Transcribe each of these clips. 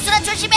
고수라 조심해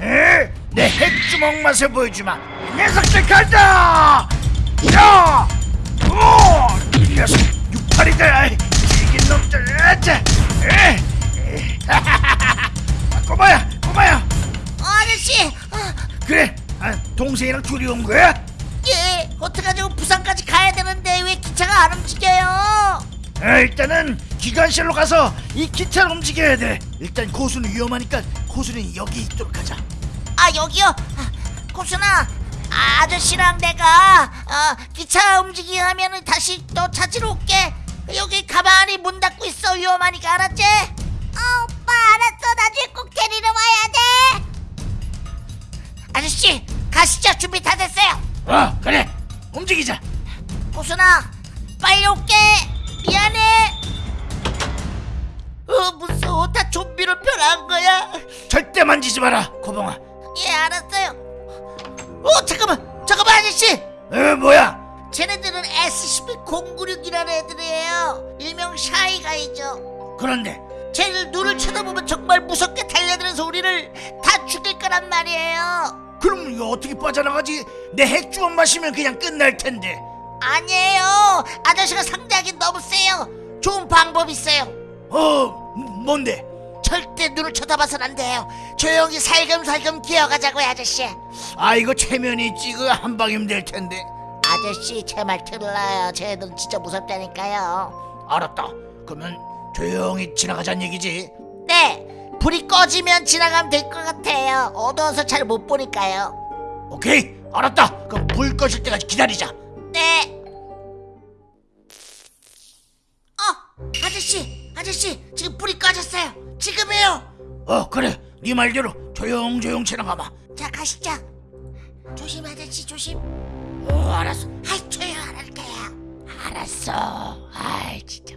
에? 내 핵주먹 맛을 보여주마 이 녀석들 간다 야! 오! 이 녀석 육팔이들 질긴 놈들 아차 에? 아, 꼬마야 꼬마야 어, 아저씨 아, 그래 아, 동생이랑 둘이 온 거야? 예 어떡하죠 부산까지 가야 되는데 왜 기차가 안 움직여요 아, 일단은 기관실로 가서 이 기차를 움직여야 돼 일단 고수는 위험하니까 고수는 여기 있도록 하자. 아 여기요? 아, 고순아 아, 아저씨랑 내가 어, 기차 움직이게 하면은 다시 또 찾으러 올게. 여기 가만히 문 닫고 있어 위험하니까 알았지? 아 오빠 알았어. 나중에 꼭 데리러 와야 돼. 아저씨 가시죠. 준비 다 됐어요. 어 그래. 움직이자. 고순아 빨리 올게 마라 고봉아. 예 알았어요. 어 잠깐만. 잠깐만 아저씨. 어 뭐야? 쟤네들은 SCP-096이라는 애들이에요. 일명 샤이가이죠. 그런데 쟤들 눈을 쳐다보면 정말 무섭게 달려들어서 우리를 다 죽일 거란 말이에요. 그럼 이거 어떻게 빠져나가지? 내 핵주먹 마시면 그냥 끝날 텐데. 아니에요. 아저씨가 상대하기 너무 세요. 좋은 방법 있어요. 어 뭔데? 절대 눈을 쳐다봐선 안 돼요 조용히 살금살금 기어가자고요 아저씨. 아 이거 체면이 있지 그한 방이면 될 텐데. 아저씨 제 말 들어요. 쟤들은 진짜 무섭다니까요. 알았다. 그러면 조용히 지나가자는 얘기지. 네. 불이 꺼지면 지나가면 될 것 같아요. 어두워서 잘 못 보니까요. 오케이. 알았다. 그럼 불 꺼질 때까지 기다리자. 네. 어! 아저씨 아저씨 지금 불이 꺼졌어요. 지금이에요. 어 그래 네 말대로 조용조용 지나가봐 자 가시죠. 조심 아저씨 조심. 어 알았어. 아이 조용 안 할게요 알았어. 아이 진짜.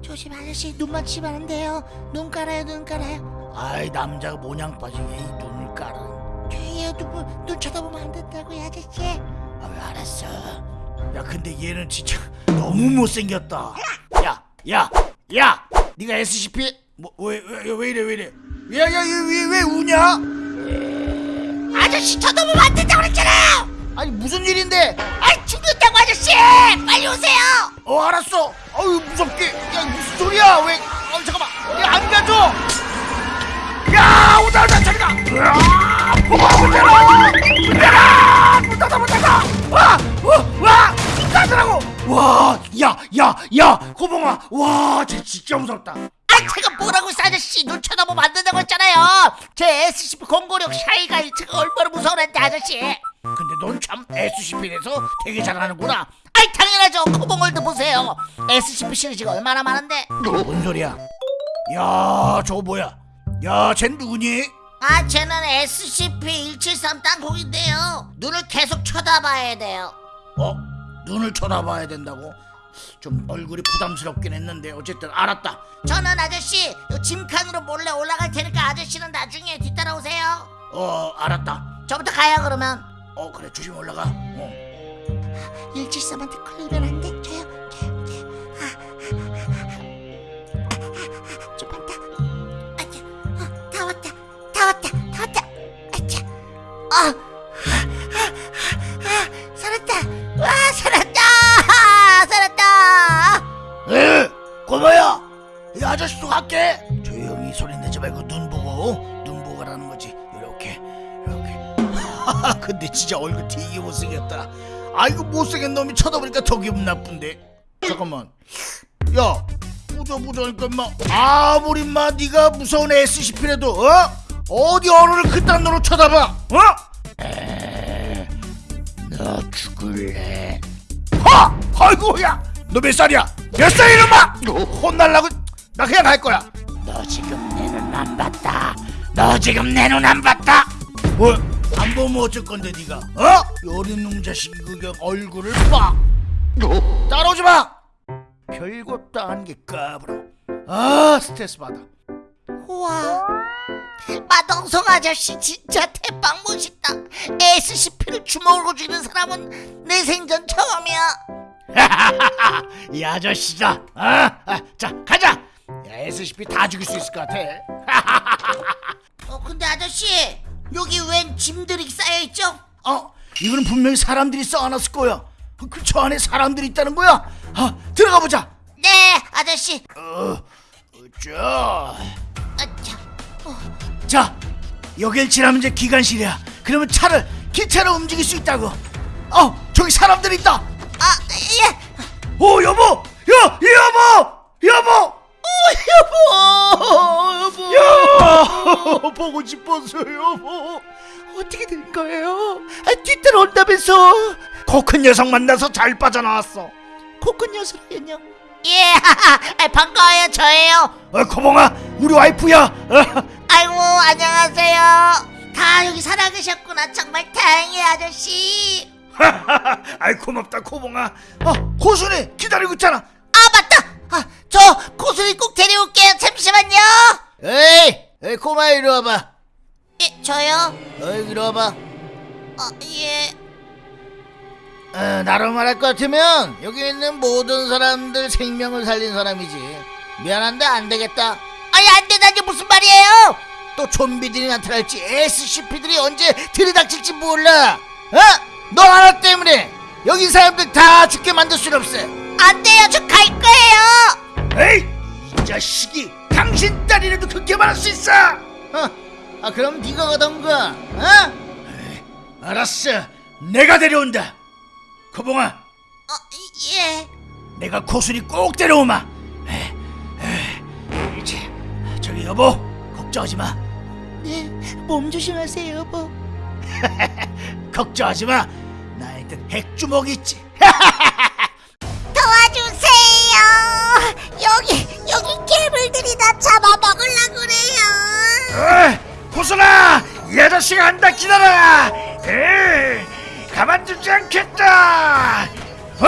조심 아저씨. 눈 맞추면 안 돼요. 눈 깔아요 눈 깔아요. 아이 남자가 모냥 빠지게 이 눈을 깔아. 조용히요. 눈, 눈 쳐다보면 안 된다고요 아저씨. 아 알았어? 야 근데 얘는 진짜 너무 못생겼다. 야야야! 네가 SCP 뭐왜왜 왜 이래 왜 이래 야야얘왜 왜 우냐? 아저씨 쳐다보면 안 된다고 그랬잖아요! 아니 무슨 일인데? 아이 죽는다고 아저씨! 빨리 오세요! 어 알았어. 어유 무섭게. 야 무슨 소리야? 왜 어, 잠깐만. 야안 가져. 야 오다 오다 저리가. 으아 뭐가 문 열어 문 닫아 문 닫아. 와와문 닫으라고. 와야야야 호봉아. 와쟤 진짜 무섭다 아 제가 뭐라고 했어 아저씨? 눈 쳐다보면 안 된다고 했잖아요. 제 SCP-096 Shy Guy 쟤가 얼마나 무서워했는데 아저씨? 근데 넌 참 SCP에서 되게 잘하는구나. 아이 당연하죠. 코봉월드 보세요. SCP 시리즈가 얼마나 많은데? 뭔 소리야? 야 저거 뭐야? 야쟨 누구니? 아, 쟤는 SCP-173 땅콩인데요. 눈을 계속 쳐다봐야 돼요. 어? 눈을 쳐다봐야 된다고? 좀 얼굴이 부담스럽긴 했는데 어쨌든 알았다 저는 아저씨 요 짐칸으로 몰래 올라갈 테니까 아저씨는 나중에 뒤따라오세요. 어 알았다 저부터 가요 그러면. 어 그래 조심히 올라가 어. 173한테 걸리면 안 돼. 저요, 저요, 저요. 아, 좀 많다. 아차, 어, 다 왔다, 다 왔다, 다 왔다. 아차, 아, 에? 고마야! 이 아저씨 도 갈게! 조용히 소리 내지 말고 눈 보고 눈 보고 가라는 거지. 이렇게 이렇게. 근데 진짜 얼굴 되게 못생겼다. 아이고 못생긴 놈이 쳐다보니까 더 기분 나쁜데. 잠깐만. 야 보자 보자니까 인마 아무리 인마 네가 무서운 SCP라도 어? 어디 어른을 그딴 놈으로 쳐다봐? 어? 에, 너 죽을래. 하! 아이고 야 너 몇 살이야? 몇 살이야 이놈아! 혼날라고 나 그냥 갈 거야 너 지금 내 눈 안 봤다 너 지금 내 눈 안 봤다 뭐? 안 보면 어쩔 건데 네가 어? 어린 놈 자식이 그냥 얼굴을 봐 따라오지 마 별것도 아닌 게 까불어 아 스트레스 받아 우와, 마동석 아저씨 진짜 대박 멋있다. SCP를 주먹으로 쥐는 사람은 내 생전 처음이야. 이 아저씨다 아, 아, 자 가자 야, SCP 다 죽일 수 있을 것 같아 어, 근데 아저씨 여기 웬 짐들이 쌓여 있죠? 어? 이거는 분명히 사람들이 쌓아놨을 거야. 그 저 안에 사람들이 있다는 거야. 아, 들어가 보자. 네, 아저씨. 어, 자, 아차. 어, 자, 여길 지나면 이제 기관실이야. 그러면 차를 기차로 움직일 수 있다고. 어, 저기 사람들이 있다. 아, 예. 오, 여보, 야, 이 여보, 여보. 오, 여보, 여보. 야, 보고 싶었어, 여보. 어떻게 된 거예요? 아, 뒤따라온다면서. 코 큰 녀석 만나서 잘 빠져나왔어. 코 큰 녀석이요? 예, 아, 반가워요, 저예요. 어, 코봉아, 우리 와이프야. 어, 아이고, 안녕하세요. 다 여기 살아계셨구나. 정말 다행이에요, 아저씨. 아이 고맙다, 코봉아. 어, 고순이 기다리고 있잖아. 아, 맞다. 아, 저 고수리 꼭 데려올게요. 잠시만요. 에이, 에이 코마 이리 와봐. 예, 저요? 어이 이리 와봐. 어, 예. 어, 나로 말할 것 같으면 여기 있는 모든 사람들 생명을 살린 사람이지. 미안한데 안 되겠다. 아니, 안 되다니 무슨 말이에요? 또 좀비들이 나타날지 SCP들이 언제 들이닥칠지 몰라. 어? 너 하나 때문에 여기 사람들 다 죽게 만들 수는 없어. 안 돼요. 저 갈 거예요. 에이, 이 자식이 당신 딸이라도 그렇게 말할 수 있어. 어, 아 그럼 네가 가던가. 어? 에이, 알았어, 내가 데려온다. 코봉아, 어, 예. 내가 고순이 꼭 데려오마. 에, 에, 이제 저기 여보, 걱정하지 마. 네, 몸 조심하세요, 여보. 걱정하지 마. 나한텐 핵주먹이 있지. 도와주세요. 여기 여기 괴물들이 나 잡아먹으려 그래요. 어이, 고순아, 이 아저씨가 한다 기다려. 에이, 가만두지 않겠다. 어?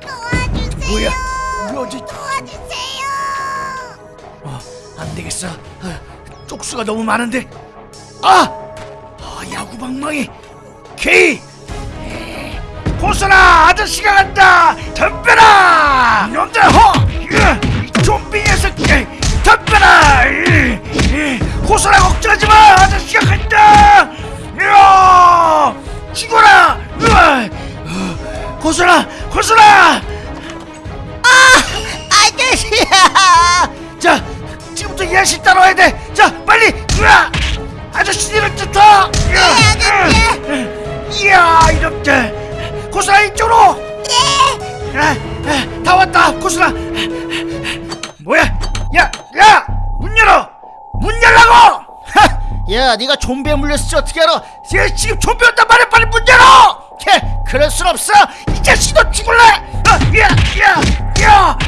도와주세요. 뭐야? 뭐지? 도와주세요. 어, 안 되겠어. 어, 쪽수가 너무 많은데. 아, 아 야구 방망이. 케이. 에, 고순아, 아저씨가 간다. 덤벼라. 놈들 허. 으, 이 좀비 녀석. 에, 덤벼라. 이, 이, 고순아 걱정하지 마. 아저씨가 간다. 야, 죽어라. 어, 고순아, 고순아. 아저씨야. 자, 지금부터 이 아저씨 따라와야 돼. 자, 빨리. 으아! 아저씨들을 쫓아. 네, 아저씨. 이야, 이놈들. 고수라 이쪽으로. 네. 아, 아, 다 왔다, 고수라. 뭐야? 야, 야, 문 열어. 문 열라고. 하! 야, 네가 좀비에 물렸을지 어떻게 알아? 야, 지금 좀비 온단 말이야. 빨리 문 열어. 야, 그럴 순 없어. 이 자식 너 죽을래? 아, 야, 야, 야,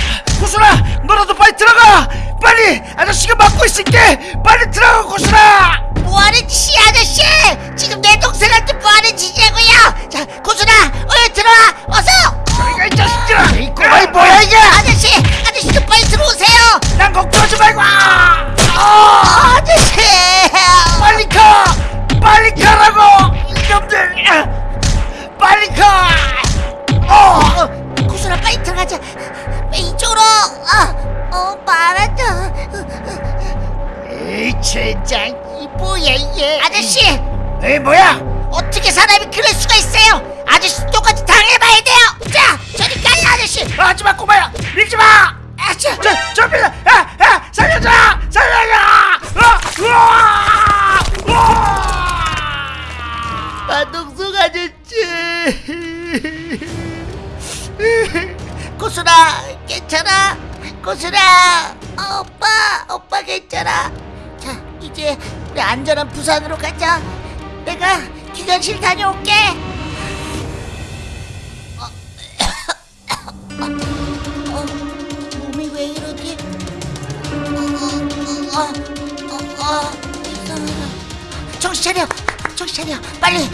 고수라, 너라도 빨리 들어가. 빨리, 아저씨가 막고 있을게. 빨리 들어가. 뭐하려 뭐하는 짓이야 아저씨 지금 내 동생한테 뭐하는 짓이냐고요 자 고순아 어여 들어와 어서 저리가 이 자식들아 이 꼬마이 뭐야 이게 아저씨 아저씨 좀 빨리 들어오세요 난 걱정하지 말고 아! 아! 아저씨 빨리 가 빨리 가라고 이놈들 빨리 가! 어! 어, 고순아 빨리 들어가자. 이쪽으로. 어, 어 말하자 에이 젠장. 이 뭐야 이게 아저씨! 에이 뭐야? 어떻게 사람이 그럴 수가 있어요? 아저씨 똑같이 당해봐야 돼요. 자 저리 가요 아저씨. 하지마 꼬마야. 밀지 마! 아저 저, 저 빌려 야, 야, 살려줘 살려줘 어, 우와! 우와 마동석 아저씨 고순아 괜찮아 고순아 어, 오빠 오빠 괜찮아 자 이제 우리 안전한 부산으로 가자 내가 기관실 다녀올게 어, 어, 몸이 왜 이러지 어, 어, 어, 어, 이상하다 정신 차려 정신 차려 빨리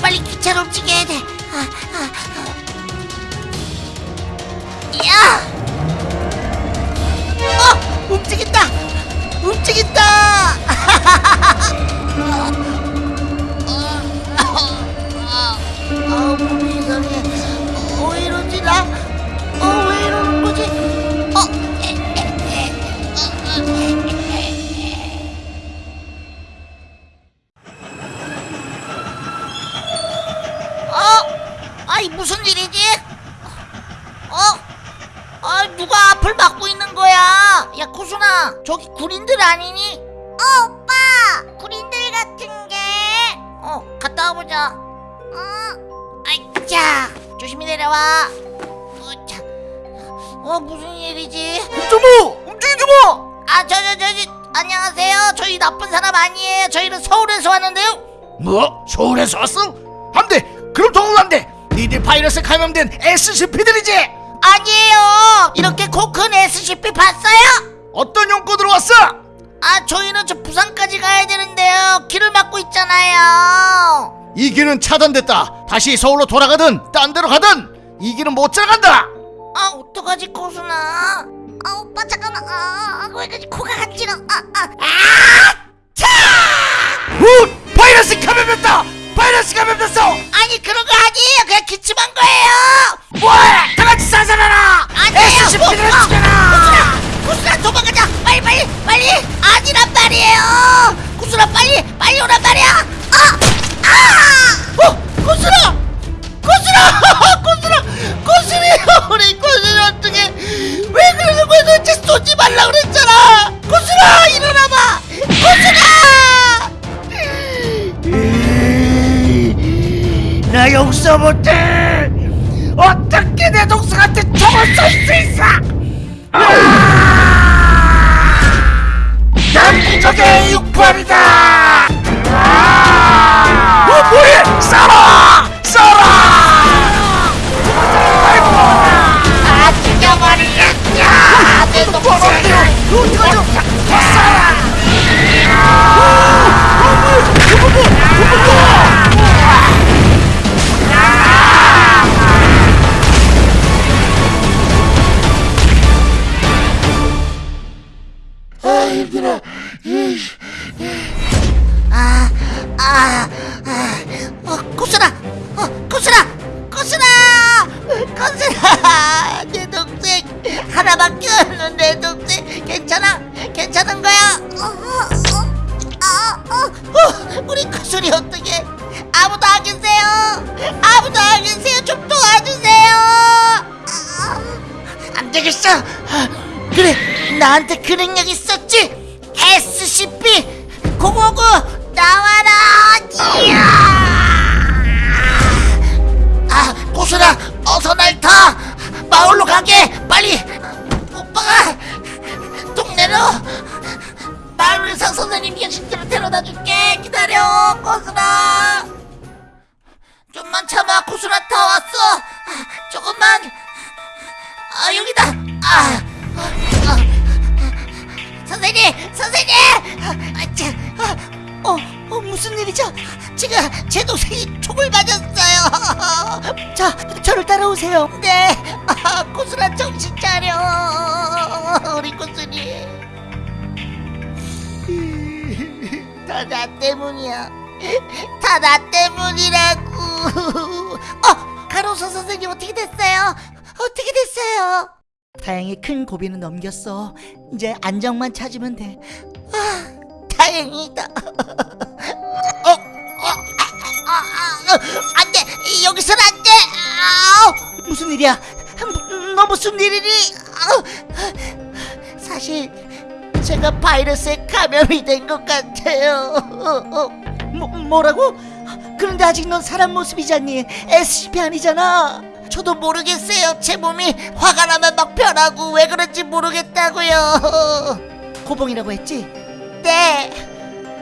빨리 기차로 움직여야 돼 아, 아, 아. 야! 어! 움직인다! 움직인다! 아, 몸이 이상해. 어, 왜 이러지, 나? 어, 왜 이러는 거지? 어, 에, 에, 에. 어, 어, 에, 에, 아이, 무슨 일이지? 어? 아 누가 앞을 막고 있는 거야? 야 코순아 저기 군인들 아니니? 어 오빠 군인들 같은 게어 갔다 와보자 어 아이 자 조심히 내려와 어자 어 무슨 일이지? 움직이지 움직이지 마 아 저 저 저기 안녕하세요 저희 나쁜 사람 아니에요 저희는 서울에서 왔는데요 뭐? 서울에서 왔어? 안돼 그럼 더욱 안돼 니들 바이러스 감염된 SCP들이지 아니에요. 이렇게 코큰 SCP 봤어요? 어떤 용건으로 왔어? 아 저희는 저 부산까지 가야 되는데요. 길을 막고 있잖아요. 이 길은 차단됐다. 다시 서울로 돌아가든 딴 데로 가든 이 길은 못 들어간다! 아 어떡하지 코순아? 아 오빠 잠깐만. 아왜 그러지 코가 간지러 아아. 우! 바이러스 감염됐다! 바이러스 감염됐어 아니 그런 거 아니에요. 그냥 기침한 거예요. 뭐해? 다 같이 살살해라! 아니에요. SCP들을 어, 어, 죽여라! 코순아! 코순아 도망가자! 빨리 빨리 빨리! 아니란 말이에요. 코순아 빨리 빨리 오란 말이야. 아 아! 어 코순아! 코순아! 코순아! 코순이 우리 코순이 어떻게? 왜 그러는 거야? 도대체 쏘지 말라 그랬잖아. 코순아 일어나봐. 코순아 나 용서 못해 어떻게 내 동생한테 총을 쏠 수 있어 난 부적의 육팔이다 어 뭐해 쏴라 쏴라 아 죽여버리겠냐 내 동생을 쏴라 아, 아, 아, 어, 코스라, 어, 코스라, 코스라, 코스라, 내 동생 하나밖에 없는 내 동생 괜찮아, 괜찮은 거야? 어, 어, 아, 어, 어, 우리 코스리 어떻게? 아무도 안 계세요? 아무도 안 계세요? 좀 도와주세요. 아, 안 되겠어. 그래, 나한테 그 능력 있었지? SCP 059 나와라! 이야! 아, 고순아, 어서 날 타! 마을로 가게! 빨리! 오세요. 네. 아, 고순아 정신 차려. 우리 고순이. 다나 때문이야. 다 나 때문이라고. 어, 가로수 선생님 어떻게 됐어요? 어떻게 됐어요? 다행히 큰 고비는 넘겼어. 이제 안정만 찾으면 돼. 아, 다행이다. 어, 어, 아, 아, 아, 아, 안 돼. 여기선 안 돼. 아우, 무슨 일이야? 음, 너 무슨 일이니? 사실 제가 바이러스에 감염이 된 것 같아요. 어, 어, 뭐, 뭐라고? 그런데 아직 넌 사람 모습이잖니. SCP 아니잖아. 저도 모르겠어요. 제 몸이 화가 나면 막 변하고 왜 그런지 모르겠다고요. 고봉이라고 했지? 네.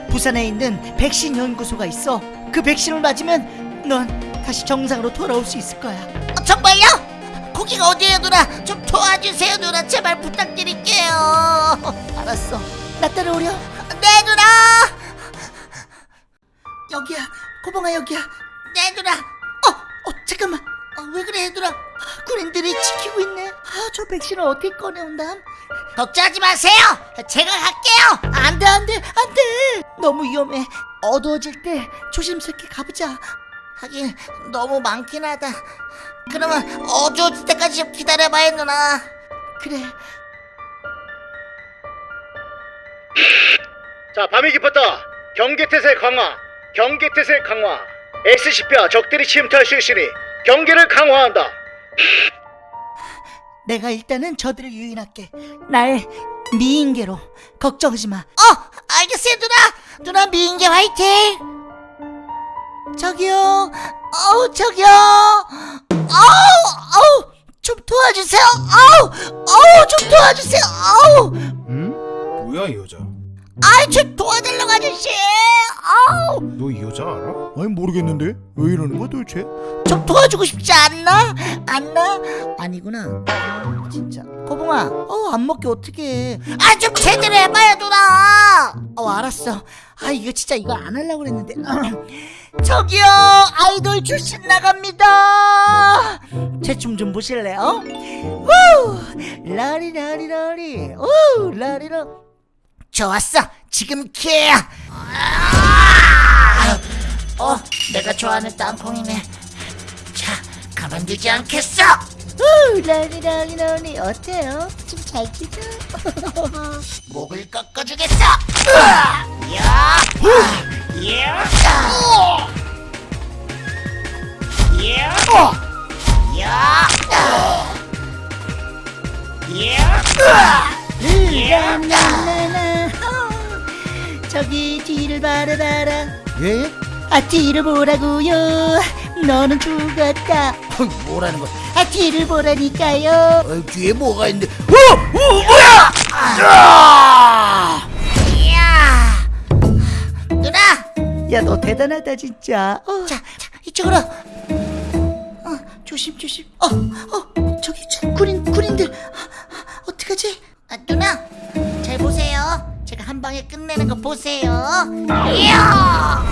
부산에 있는 백신 연구소가 있어. 그 백신을 맞으면 넌 다시 정상으로 돌아올 수 있을 거야. 어, 정말요? 거기가 어디예요, 누나? 좀 도와주세요, 누나. 제발 부탁드릴게요. 알았어. 나 따라오려. 네, 누나. 여기야. 고봉아 여기야. 네, 누나. 어, 어, 잠깐만. 어, 왜 그래, 누나? 군인들이 지키고 있네. 아, 저 백신을 어떻게 꺼내온담? 걱정하지 마세요. 제가 갈게요. 안 돼, 안 돼, 안 돼. 너무 위험해. 어두워질 때 조심스럽게 가보자. 하긴 너무 많긴 하다. 그러면 어두워질 때까지 좀 기다려봐요, 누나. 그래. 자, 밤이 깊었다. 경계태세 강화. 경계태세 강화. SCP와 적들이 침투할 수 있으니 경계를 강화한다. 내가 일단은 저들을 유인할게. 날 미인계로 걱정하지 마. 어, 알겠어요, 누나. 누나 미인계 화이팅. 저기요. 어우, 저기요. 도와주세요. 어우, 어우, 좀 도와주세요. 어우, 응? 뭐야 이 여자? 아이, 좀 도와달라고 아저씨. 어우, 너 이 여자 알아? 아니 모르겠는데 왜 이러는 거야 도대체? 좀 도와주고 싶지 않나? 않나? 아니구나. 아, 진짜. 거봉아, 어, 안 먹게 어떡해. 아, 좀 제대로 해봐요, 누나. 어, 알았어. 아, 이거 진짜 이거 안 하려고 그랬는데. 저기요, 아이돌 출신 나갑니다. 제 춤 좀 보실래요? 우! 라리라리라리. 우! 라리라. 좋았어. 지금. 아! 어, 내가 좋아하는 땅콩이네. 자, 가만두지 않겠어. 우, 라리라리라리 어때요? 좀잘 뛰죠? 목을 꺾어주겠어. 으아! 야, 야, 야, 야, 야, 라라라라. 저기 뒤를 바라봐라. 예? 아 뒤를 보라고요 너는 죽었다 어, 뭐라는 거야? 아 뒤를 보라니까요 어, 뒤에 뭐가 있는데? 어, 어 뭐야? 아! 이야 누나 야 너 대단하다 진짜 어. 자, 자 이쪽으로 어, 조심 조심 어 어 저기 저 군인 군인들 아, 어떡하지 아, 누나 잘 보세요 제가 한 방에 끝내는 거 보세요 이야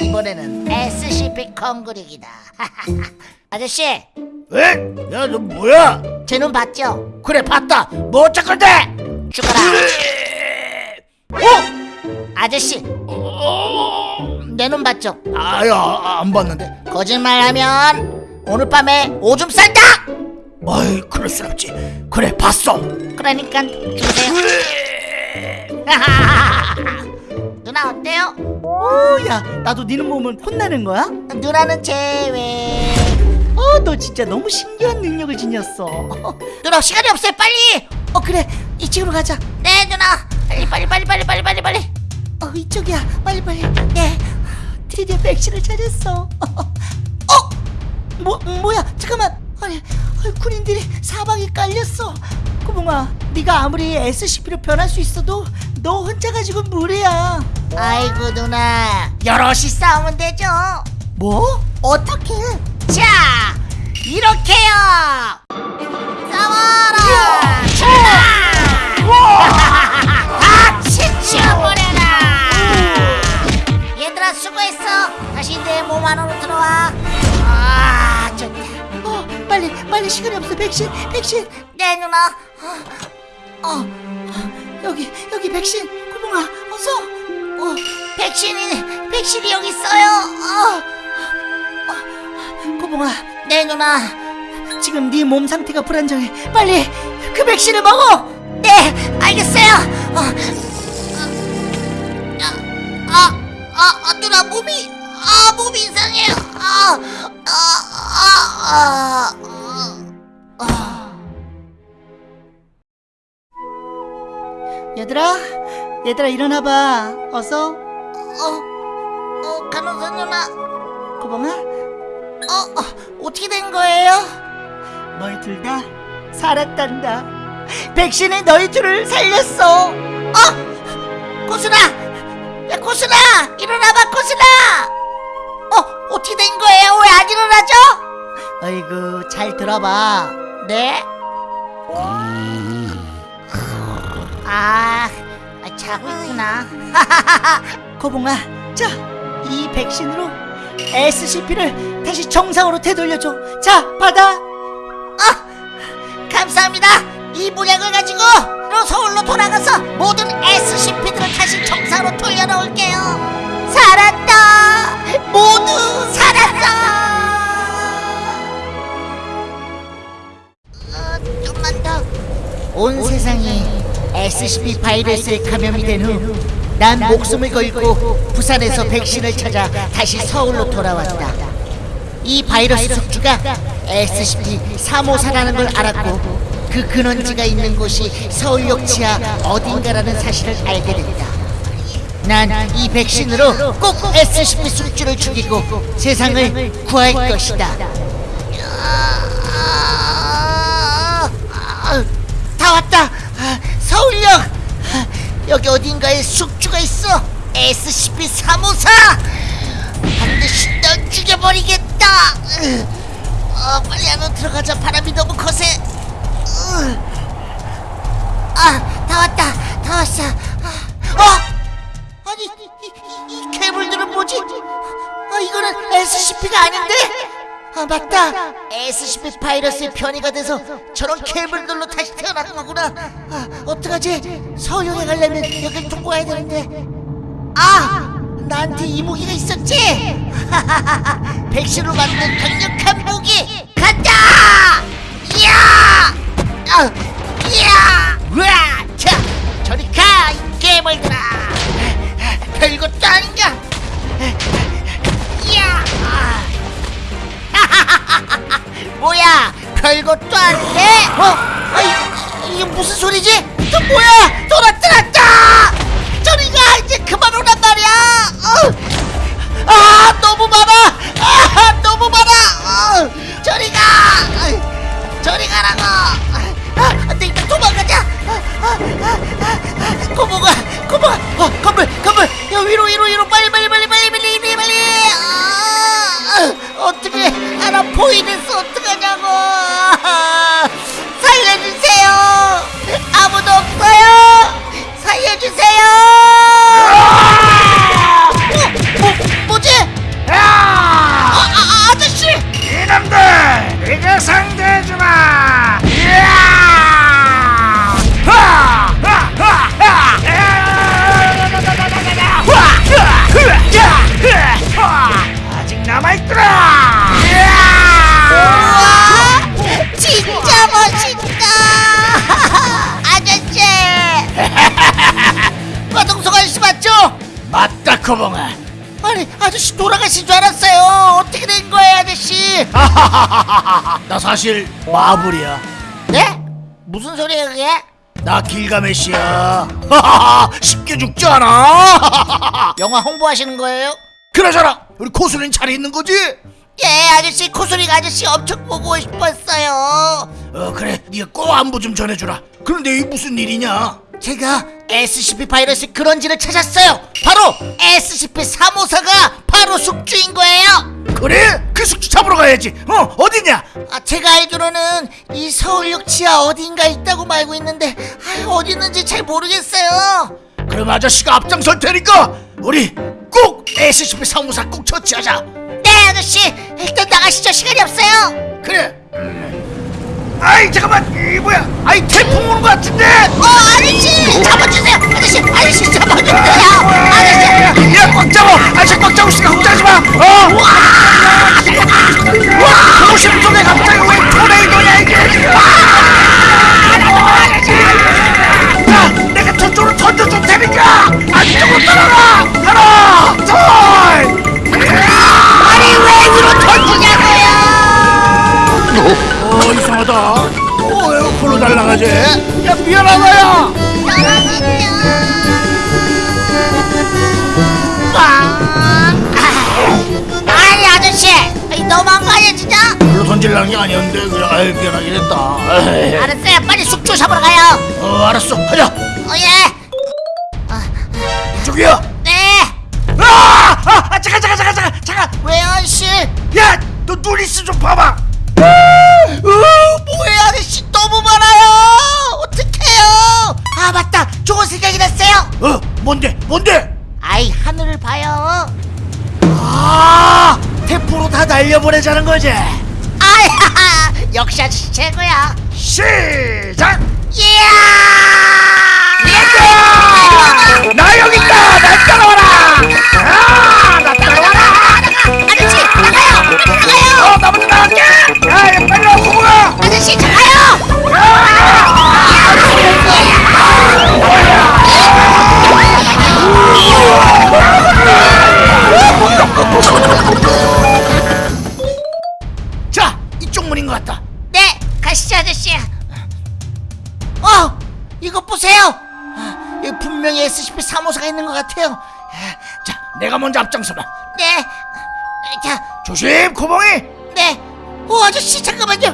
이번에는 SCP 콩그릭이다 아저씨 에? 야너 뭐야? 제 눈 봤죠? 그래 봤다. 뭐 어쩔 건데? 죽어라 어? 아저씨 내 눈 봤죠? 아야 안 봤는데. 거짓말하면 오늘 밤에 오줌 싼다 아이 그럴 순 없지. 그래 봤어. 그러니까 주세요. 누나 어때요? 오야 나도 니는 보면 혼나는 거야? 누나는 제외 어너 진짜 너무 신기한 능력을 지녔어. 누나 시간이 없어요. 빨리! 어 그래. 이쪽으로 가자. 네 누나. 빨리 빨리 빨리 빨리 빨리 빨리 빨리. 어 이쪽이야. 빨리 빨리. 네. 드디어 백신을 찾았어. 어? 뭐, 뭐야? 잠깐만 아니, 아니 군인들이 사방에 깔렸어. 구봉아, 네가 아무리 SCP로 변할 수 있어도 너 혼자 가지고 무례야. 아이고 누나, 여럿이 싸우면 되죠. 뭐? 어떻게? 자, 이렇게요. 싸워라. 아, 얘들아 수고했어. 다시 내 몸 안으로 들어와. 빨리 빨리 시간이 없어 백신 백신 네 누나 어, 어 여기 여기 백신 구봉아 어서 어 백신이 백신이 여기 있어요 어, 어 구봉아 네 누나 지금 네 몸 상태가 불안정해 빨리 그 백신을 먹어 네 알겠어요 어어어 아, 아, 아, 누나 몸이 아, 몸 이상해요. 아, 아, 아, 아, 아. 얘들아, 얘들아 일어나봐. 어서. 어, 어, 간호사 누나. 고봉아. 어, 어 어떻게 된 거예요? 너희 둘 다 살았단다. 백신이 너희 둘을 살렸어. 어, 고순아, 야 고순아, 일어나봐 고순아. 어? 어떻게 된 거예요? 왜 안 일어나죠? 아이고 잘 들어봐 네? 아 자고 있구나 거봉아 자이 백신으로 SCP를 다시 정상으로 되돌려줘 자 받아 아 감사합니다 이 모약을 가지고 서울로 돌아가서 모든 SCP들을 다시 정상으로 돌려놓을게요 살았다. 모두 살았다 어, 아, 좀만 더온 세상이 SCP 바이러스에 감염이 된 후 난 목숨을 걸고 부산에서 백신을 찾아 다시 서울로 돌아왔다. 이 바이러스 숙주가 SCP 354라는 걸 알았고 그 근원지가 그 있는 곳이 서울역 지하 어딘가라는 사실을 알게 됐다. 난 이 백신으로 꼭 SCP 숙주를 죽이고 세상을 구할 것이다. 다 왔다. 서울역. 여기 어딘가에 숙주가 있어. SCP 354. 반드시 널 죽여버리겠다. 어, 빨리 안으로 들어가자. 바람이 너무 거세. 어, 아, 다 왔다. 다 왔어. 어? 괴물들은 뭐지? 아, 이거는 SCP가 아닌데? 아, 맞다. SCP 바이러스의 변이가 돼서 저런 괴물들로 다시 태어난 거구나. 아, 어떡하지? 서울역에 가려면 여길 뚫고 가야 되는데. 아! 나한테 이 무기가 있었지? 하하하하 백신으로 만든 강력한 무기! 간다! 이야! 아! 이야! 으아! 자! 저리 가! 이 괴물들아! 별거 짱이야! 야! 뭐야? 별거 짱이야! 어? 아이, 이게 무슨 소리지? 또 뭐야? 돌아 들었다! 저리가 이제 그만 오란 말이야! 어. 아 너무 많아! 아 너무 많아! 어. 저리가! 저리 가라고! 아, 안돼 일단 도망가자. 아, 아, 아, 고모가 고모가 어, 건물 건물. 야 위로 위로 위로. 빨리 빨리 빨리 빨리 빨리 빨리 빨리 아, 어떻게 알아 보이는수 어떡하냐고. 살려주세요. 아무도 없어요. 살려주세요. 어, 뭐, 뭐지? 아저씨! 이놈들 이거 상대해주마! 야! 남아있더라! 진짜 멋있다! 아저씨! 과동석 아저씨 맞죠? 맞다, 코봉아. 아니, 아저씨 돌아가신 줄 알았어요. 어떻게 된 거예요, 아저씨? 나 사실 마블이야. 네? 무슨 소리예요, 그게? 나 길가메시야. 쉽게 죽지 않아. 영화 홍보하시는 거예요? 그러잖아 우리 코수는 잘 있는 거지? 예, 아저씨 코소리 아저씨 엄청 보고 싶었어요. 어 그래 네가 꼭 안부 좀 전해주라 그런데 이게 무슨 일이냐 제가 SCP 바이러스 근원지를 찾았어요. 바로 SCP 354가 바로 숙주인 거예요. 그래? 그 숙주 잡으러 가야지 어 어디냐 아, 제가 알기로는 이 서울역 지하 어딘가 있다고 말고 있는데 아, 어디 있는지 잘 모르겠어요. 그럼 아저씨가 앞장설 테니까 우리 꼭 SCP 사무사 꼭 처치하자. 네 아저씨. 일단 나가시죠. 시간이 없어요. 그래. 아이 잠깐만. 이 뭐야? 아이 태풍 오는 것 같은데? 어 아저씨! 잡아주세요. 아저씨 아저씨 잡아주세요. 아저씨. 야꽉 잡아. 아저씨 꽉 잡고 있으니까 걱정하지 마. 어? 와! 도심 속에 갑자기 왜 토네이도냐 이게? 아! 저쪽으로 던져줄 테니까 안쪽으로 따라가 하나 둘 아니 왜 위로 던지냐고요! 어 이상하다. 어왜 걸로 날아가지. 야 미안하다 야! 아니 아저씨. 아니, 너무한 거 아니야 진짜? 걸로 던질라는 게 아니었는데 그래 아유 미안하긴 했다. 알았어요. 빨리 숙주 잡으러 가요. 어 알았어. 가자. 어예 이쪽이야! 네! 아! 아! 아 잠깐 잠깐 잠깐 잠깐! 잠깐! 왜요 아저씨! 야 너 누리스 좀 봐봐! 으, 뭐야 아저씨 너무 많아요! 어떡해요! 아 맞다! 좋은 생각이 났어요! 어? 뭔데? 뭔데? 아이 하늘을 봐요. 아! 태풍으로 다 날려보내자는 거지? 아야 역시 아저씨 최고야. 시작! 이야 나 여기 있다 날 따라와라 아 나 따라와라 아저씨 나가요 빨리 나가요 어 나부터 나갈게 야 빨리 와 고모가 아저씨 나가요 자 분명히 SCP 3호사가 있는 것 같아요 자 내가 먼저 앞장서봐 네 자, 조심 고봉이 네. 오 아저씨 잠깐만요.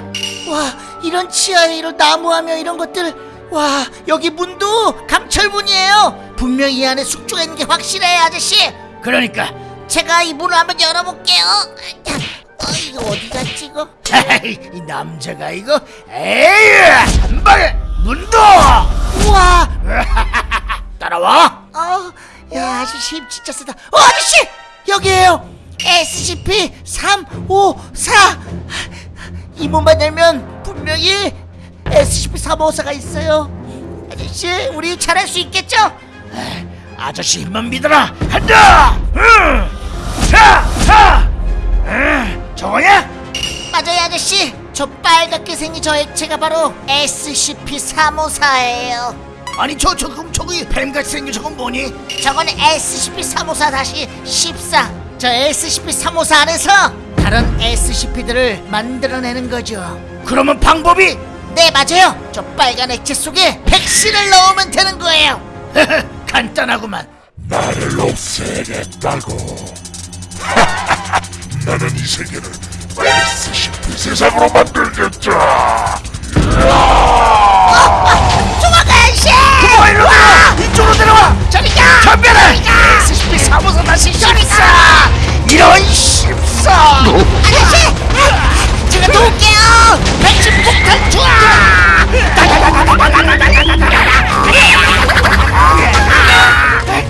와 이런 치아에 이런 나무하며 이런 것들. 와 여기 문도 강철문이에요. 분명히 이 안에 숙주가 있는 게 확실해요 아저씨. 그러니까 제가 이 문을 한번 열어볼게요. 자, 어 이거 어디 갔지 이거? 이 남자가 이거 에이 한 방에 문도 우와. 따라와 어, 야 아저씨 힘 진짜 세다. 어 아저씨 여기에요. SCP 354. 이 문만 열면 분명히 SCP 354가 있어요. 아저씨 우리 잘할 수 있겠죠? 아저씨 힘만 믿어라 한다 응. 자, 자. 응. 저거냐? 맞아요 아저씨 저 빨갛게 생긴 저 액체가 바로 SCP-354예요 아니 저, 저 그럼 저기 뱀같이 생긴 저건 뭐니? 저건 SCP-354-14 저 SCP-354 안에서 다른 SCP들을 만들어내는 거죠. 그러면 방법이? 네 맞아요. 저 빨간 액체 속에 백신을 넣으면 되는 거예요. 간단하구만. 나를 없애겠다고. 나는 이 세계를 SCP 세상으로 만들겠다. 일로 들어와! 이쪽으로 들어와! 저리가 전멸해! SCP 사무소 다시 십사! 이런 십사! 아저씨 아, 제가 도울게요 백신 폭탄 투하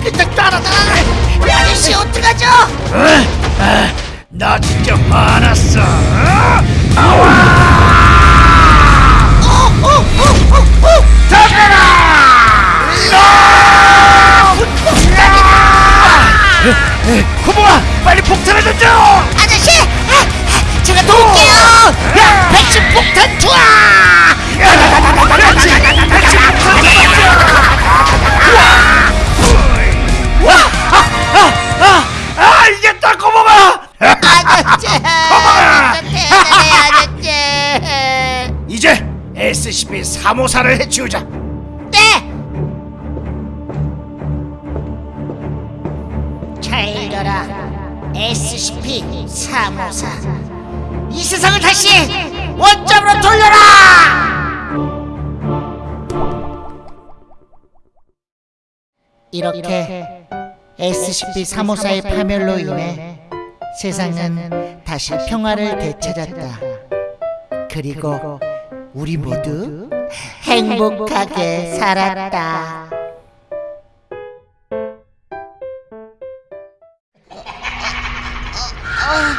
그때 따라다 아저씨 어떡하죠 나 진짜 화났어! 고모아! 빨리 폭탄을 던져! 아저씨 아, 제가 도울게요 야 백신 폭탄 투하 그렇지! 백신 와! 아! 아! 아! 아! 이겼다 고모가! 아저씨 어떡해 아저씨 이제 SCP 354를 해치우자! 사무사 이 세상을 다시 원점으로 돌려라! 이렇게 SCP 사무사의 파멸로 인해 세상은 다시 평화를 되찾았다. 그리고 우리 모두 행복하게 살았다. 아...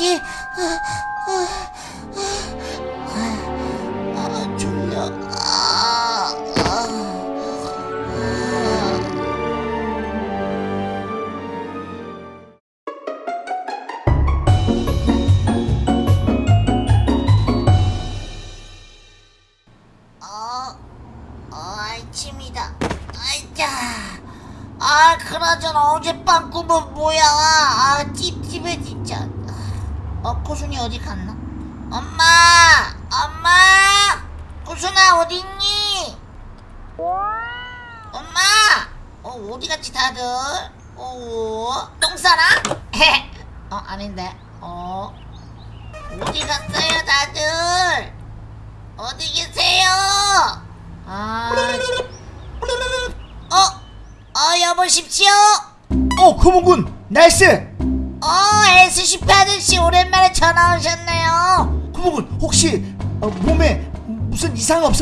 은뭐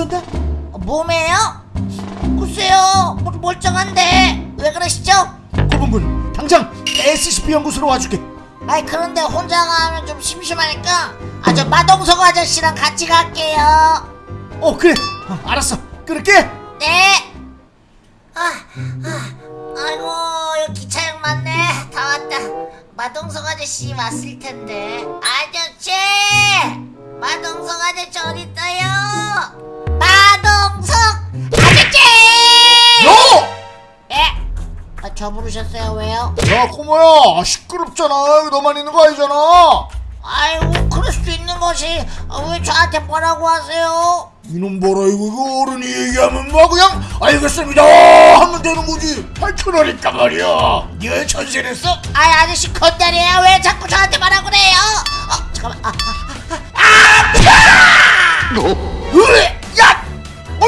어, 몸에요? 글쎄요, 뭐, 멀쩡한데 왜 그러시죠? 금호군 당장 SCP 연구소로 와줄게 아이 그런데 혼자 가면 좀 심심하니까 아저 마동석 아저씨랑 같이 갈게요. 어 그래 어, 알았어 끊을게 네. 아, 아, 아이고 여기 기차역 맞네. 다 왔다. 마동석 아저씨 왔을 텐데. 아저씨, 마동석 아저씨 어디 있어요? 마동석 아저씨. 야! 예? 아, 저 부르셨어요? 왜요? 야 꼬모야 시끄럽잖아 여기 너만 있는 거 아니잖아 아이고 그럴 수도 있는 것이 아, 왜 저한테 뭐라고 하세요? 이놈 봐라 이거, 이거 어른이 얘기하면 막 그냥 알겠습니다 하면 되는 거지 밝혀놓으니까 말이야 네가 전세냈어? 아이 아저씨 건달이에요 왜 자꾸 저한테 말하고 그래요? 어 잠깐만 아, 으!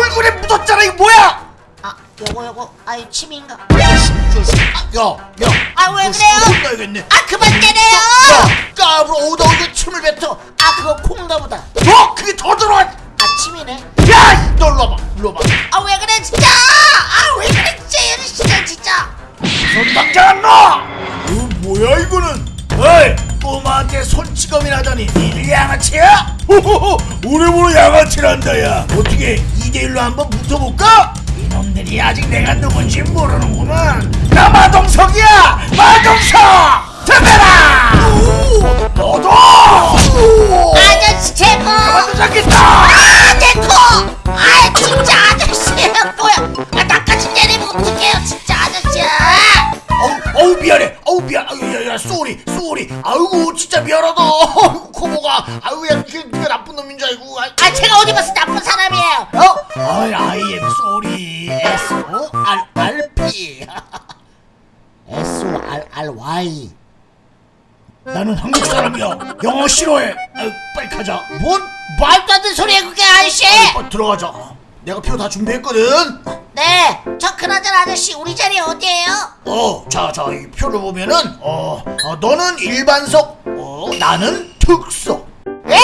야! 얼굴에 묻었잖아 이거 뭐야? 아 요거 요거 아이 침인가? 야, 야, 아왜너 그래요? 혼나야겠네. 아 그만 때려요! 야, 까불어 오다 오다 침을 뱉어. 아 그거 콩가 보다 너 그게 더 들어와. 아 침이네 야, 너 일로 와봐, 일로 와봐. 아 왜 그래 진짜 아 왜 그래 진짜 이 아저씨가 진짜 손 당장 안 놔. 어, 뭐야 이거는? 어이, 꼬마한테 손찌검이라더니 니들 양아치야? 호호호, 오래보로 양아치란다 야. 어떻게 2대1로 한번 붙어볼까? 이놈들이 아직 내가 누군지 모르는구만. 나 마동석이야, 마동석. 대배라. 너도. 아저씨 제거 가만둬 잡겠다. 아 제거 아 진짜 아저씨 뭐야 아 나까지 때리면 어떡해요 진짜 아저씨야 어우, 어우 미안해. 어우 미안. 아유 야야 sorry sorry. 아이고 진짜 미안하다. 코보가. 아이고 야 그, 네가 나쁜 놈인 줄 알고. 아이, 아 제가 어디 봐서 나쁜 사람이에요 어? 아이 I am sorry. S O R R P. S O R R Y. 나는 한국 사람이야. 영어 싫어해. 아유, 빨리 가자. 뭔 말도 안 되는 소리야 그게 아저씨 어, 들어가자. 내가 표 다 준비했거든. 네, 저 그나저나 아저씨 우리 자리 어디예요? 어, 자, 자, 이 표를 보면은 어, 어 너는 일반석, 어, 나는 특석. 예?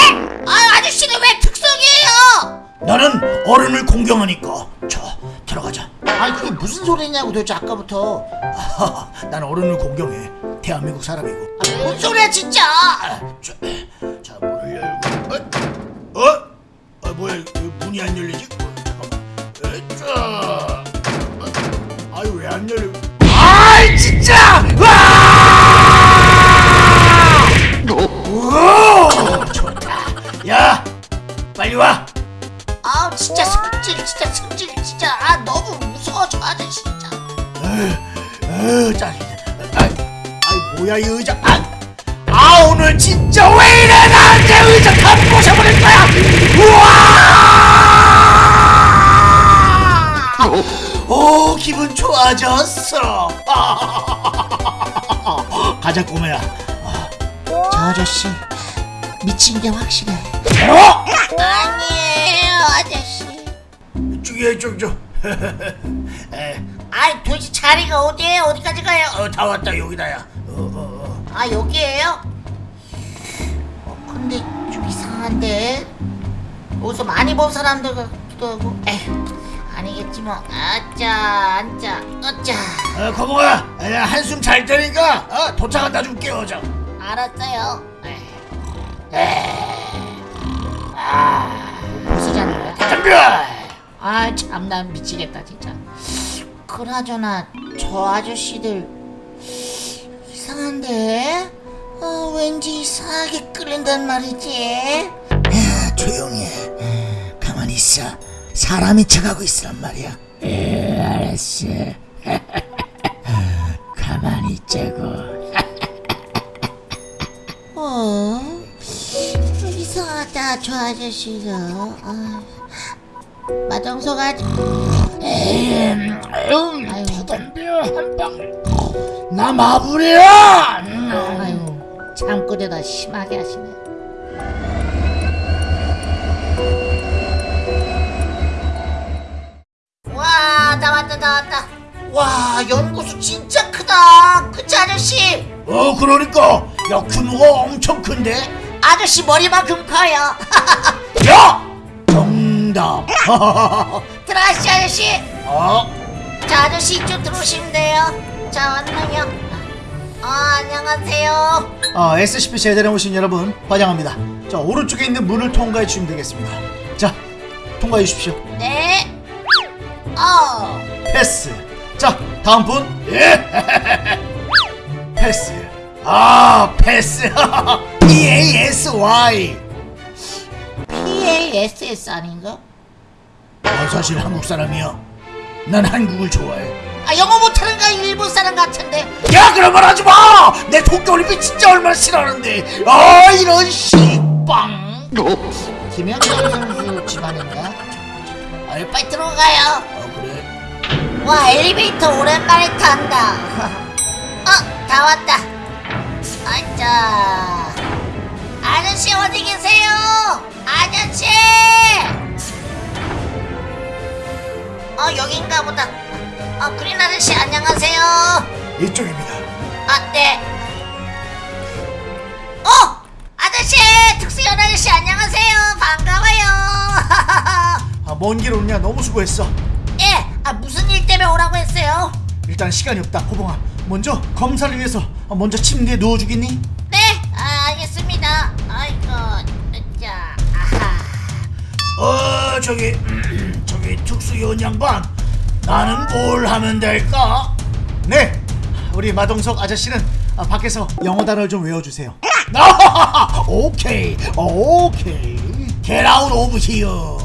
아 아저씨는 왜 특성이에요? 나는 어른을 공경하니까. 자, 들어가자. 아니 그게 무슨 소리냐고 도대체 아까부터 아하, 난 어른을 공경해. 대한민국 사람이고. 아, 뭔 소리야 진짜 아, 자, 자 문을 열고. 어? 어? 아, 뭐야? 이거 문이 안 열리지? 좋아졌어. 가자 꼬마야. 저 아저씨 미친 게 확실해 어? 아니에요 아저씨 저기 저저. 에, 아이 도대체 자리가 어디에요 어디까지 가요 어, 다 왔다 여기다야. 어, 어, 어. 아 여기에요? 어, 근데 좀 이상한데 어디서 많이 본 사람들 같기도 하고 에휴 아니겠지 뭐 아짜 앉자 어짜 어, 거봉아, 야, 한숨 잘 때니까 어, 도착한다 좀 깨워줘. 알았어요. 아, 자는 거야? 덤벼 아, 참, 난 미치겠다, 진짜. 그나저나, 저 아저씨들, 이상한데? 어, 왠지 이상하게 끌린단 말이지. 야, 조용히 해. 가만히 있어. 사람이 쳐가고 있으란 말이야. 에, 알았어. 가만히 있자고. 어? 이상하다, 저 아저씨가. 아, 마정석 아저 음, 아유 아유. 덤벼 한 방 나 마부리야 아유, 잠꼬대다 심하게 하시네. 와, 나왔다, 나왔다. 와, 연구소 진짜 크다. 그치, 아저씨? 어 그러니까 야 규모가 엄청 큰데 아저씨 머리만큼 커요. 야 정답 들어가시죠, 아저씨. 어 자, 아저씨 이쪽 들어오시면 돼요. 자, 왔나요? 어, 안녕하세요. 아, SCP 제대로 오신 여러분 환영합니다. 자 오른쪽에 있는 문을 통과해 주시면 되겠습니다. 자 통과해 주십시오. 네. 어, 패스. 자 다음 분. 예. 패스. 아 패스. P A S Y. PASS 아닌가? 난 사실 한국 사람이야. 난 한국을 좋아해. 아, 영어 못하는 거 일본 사람 같은데. 야 그런 말 하지 마. 내 도쿄올림픽 진짜 얼마나 싫어하는데. 아 이런 씨빵. 김현정 선수 집안인가? 어, 빨리 들어가요. 와 엘리베이터 오랜만에 탄다. 어, 다 왔다. 아자. 아저씨 어디 계세요? 아저씨. 어 여긴가 보다. 어 그린 아저씨 안녕하세요. 이쪽입니다. 아 네. 어 아저씨 특수연 아저씨 안녕하세요 반가워요. 아, 먼 길 오느냐 너무 수고했어. 예, 아 무슨 일 때문에 오라고 했어요? 일단 시간이 없다. 호봉아, 먼저 검사를 위해서 아, 먼저 침대에 누워주겠니? 네, 아, 알겠습니다. 아이고, 자, 아하. 어 저기 음, 저기 특수요원 양반 나는 뭘 하면 될까? 네 우리 마동석 아저씨는 아, 밖에서 영어 단어를 좀 외워주세요 아, 오케이 오케이 Get out of here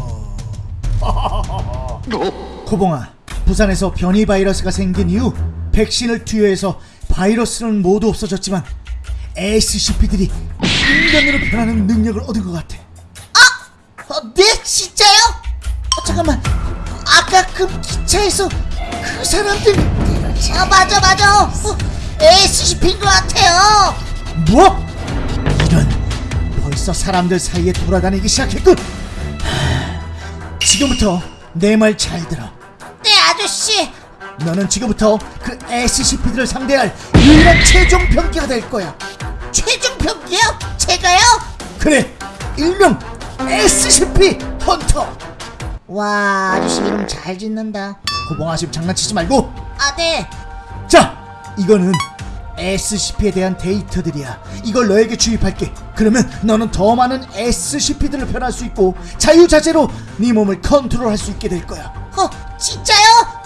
코봉아 부산에서 변이 바이러스가 생긴 이후 백신을 투여해서 바이러스는 모두 없어졌지만 SCP들이 인간으로 변하는 능력을 얻은 것 같아 어, 네, 진짜요? 어, 잠깐만. 아까 그 기차에서 그 사람들. 아, 맞아, 맞아. 어, SCP인 것 같아요. 뭐? 이런 벌써 사람들 사이에 돌아다니기 시작했군. 하, 지금부터 내 말 잘 들어. 네, 아저씨. 너는 지금부터 그 SCP들을 상대할 유일한 최종 병기가 될 거야. 최종 병기요? 제가요? 그래, 일명 SCP 헌터. 와, 아저씨 이름 잘 짓는다. 고봉아 지금 장난치지 말고. 아, 네. 자, 이거는 SCP에 대한 데이터들이야. 이걸 너에게 주입할게. 그러면 너는 더 많은 SCP들을 변할 수 있고 자유자재로 네 몸을 컨트롤할 수 있게 될 거야. 어, 진짜요?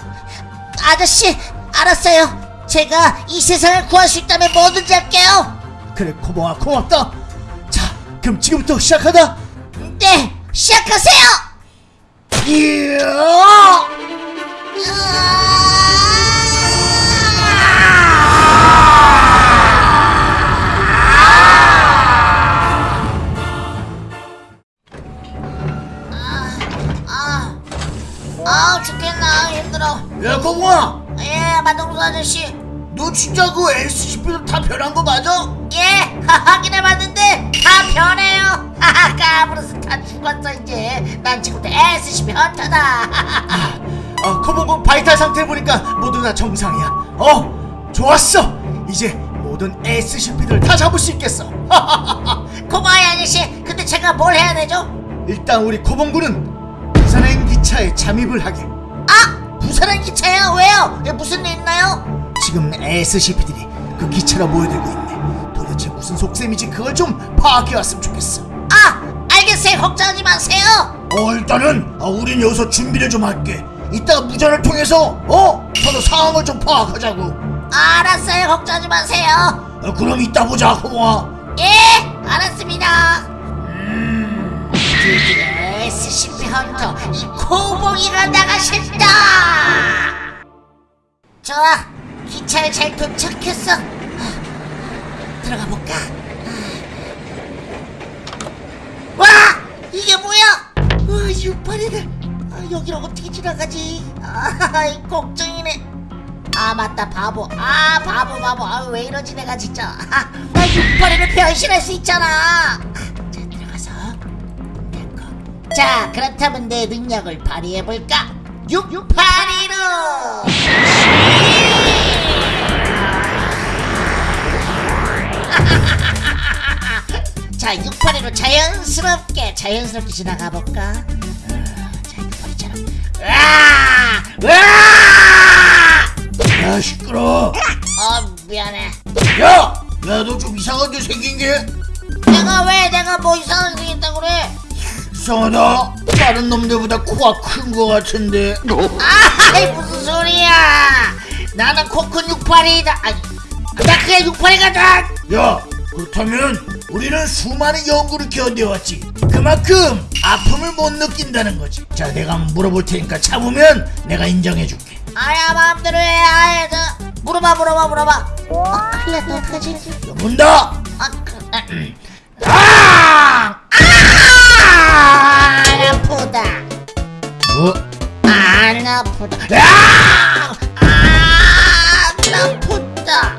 아저씨, 알았어요. 제가 이 세상을 구할 수 있다면 뭐든지 할게요. 그래 코봉아 고맙다 자 그럼 지금부터 시작하다 네, 시작하세요. 이야! 아, 아, 죽겠나 힘들어. 야 코봉아 예, 마동수 아저씨. 너 진짜 그 SCP로 다 변한 거 맞아? 예, 확인해봤는데 다 변해요. 하하, 까브르스 다 죽었어 이제. 난 지금부터 SCP 헌터다. 아 코봉은 바이탈 상태 보니까 모두 다 정상이야 어 좋았어 이제 모든 SCP들 다 잡을 수 있겠어 고마워요 아저씨. 근데 제가 뭘 해야 되죠? 일단 우리 코봉군은 부산행 기차에 잠입을 하게 아, 부산행 기차요? 왜요? 예, 무슨 일 있나요? 지금 SCP들이 그 기차로 모여들고 있네. 도대체 무슨 속셈이지? 그걸 좀 파악해 왔으면 좋겠어. 아 알겠어요. 걱정하지 마세요. 어 일단은 아, 우린 여기서 준비를 좀 할게. 이따가 무전을 통해서 어? 서로 상황을 좀 파악하자고. 알았어요. 걱정하지 마세요. 어, 그럼 이따 보자. 호봉아 예 알았습니다. 드디어 SCP 헌터 이 코봉이가 나가신다! 좋아 기차에 잘 도착했어. 들어가 볼까? 와 이게 뭐야? 와 유파리들. 아, 여기를 어떻게 지나가지? 아 걱정이네. 아 맞다 바보. 아 바보 바보. 아 왜 이러지 내가 진짜. 아, 나 육파리를 변신할 수 있잖아 자 그렇다면 내 능력을 발휘해볼까? 육파리로! 자 육파리로 자연스럽게 자연스럽게 지나가 볼까? 자 육파리처럼. 으아! 으아! 야 시끄러. 어 미안해. 야 야 너 좀 이상하게 생긴 게? 내가 왜 내가 뭐 이상하게 생겼다고 그래 이상하다. 다른 놈들보다 코가 큰 거 같은데. 아이 무슨 소리야? 나는 코큰 육팔이다. 아니 나 그냥 육팔이가다 야 그렇다면 우리는 수많은 연구를 견뎌왔지. 그만큼 아픔을 못 느낀다는 거지. 자 내가 한번 물어볼 테니까 참으면 내가 인정해줄게. 아야 마음대로 해 아야 저 물어봐 물어봐 물어봐. 아 큰일 났다 어떡하지? 야, 문다! 아, 그, 아, 음. 아! 아! 아프다. 어? 안 아프다. 아, 안 아프다.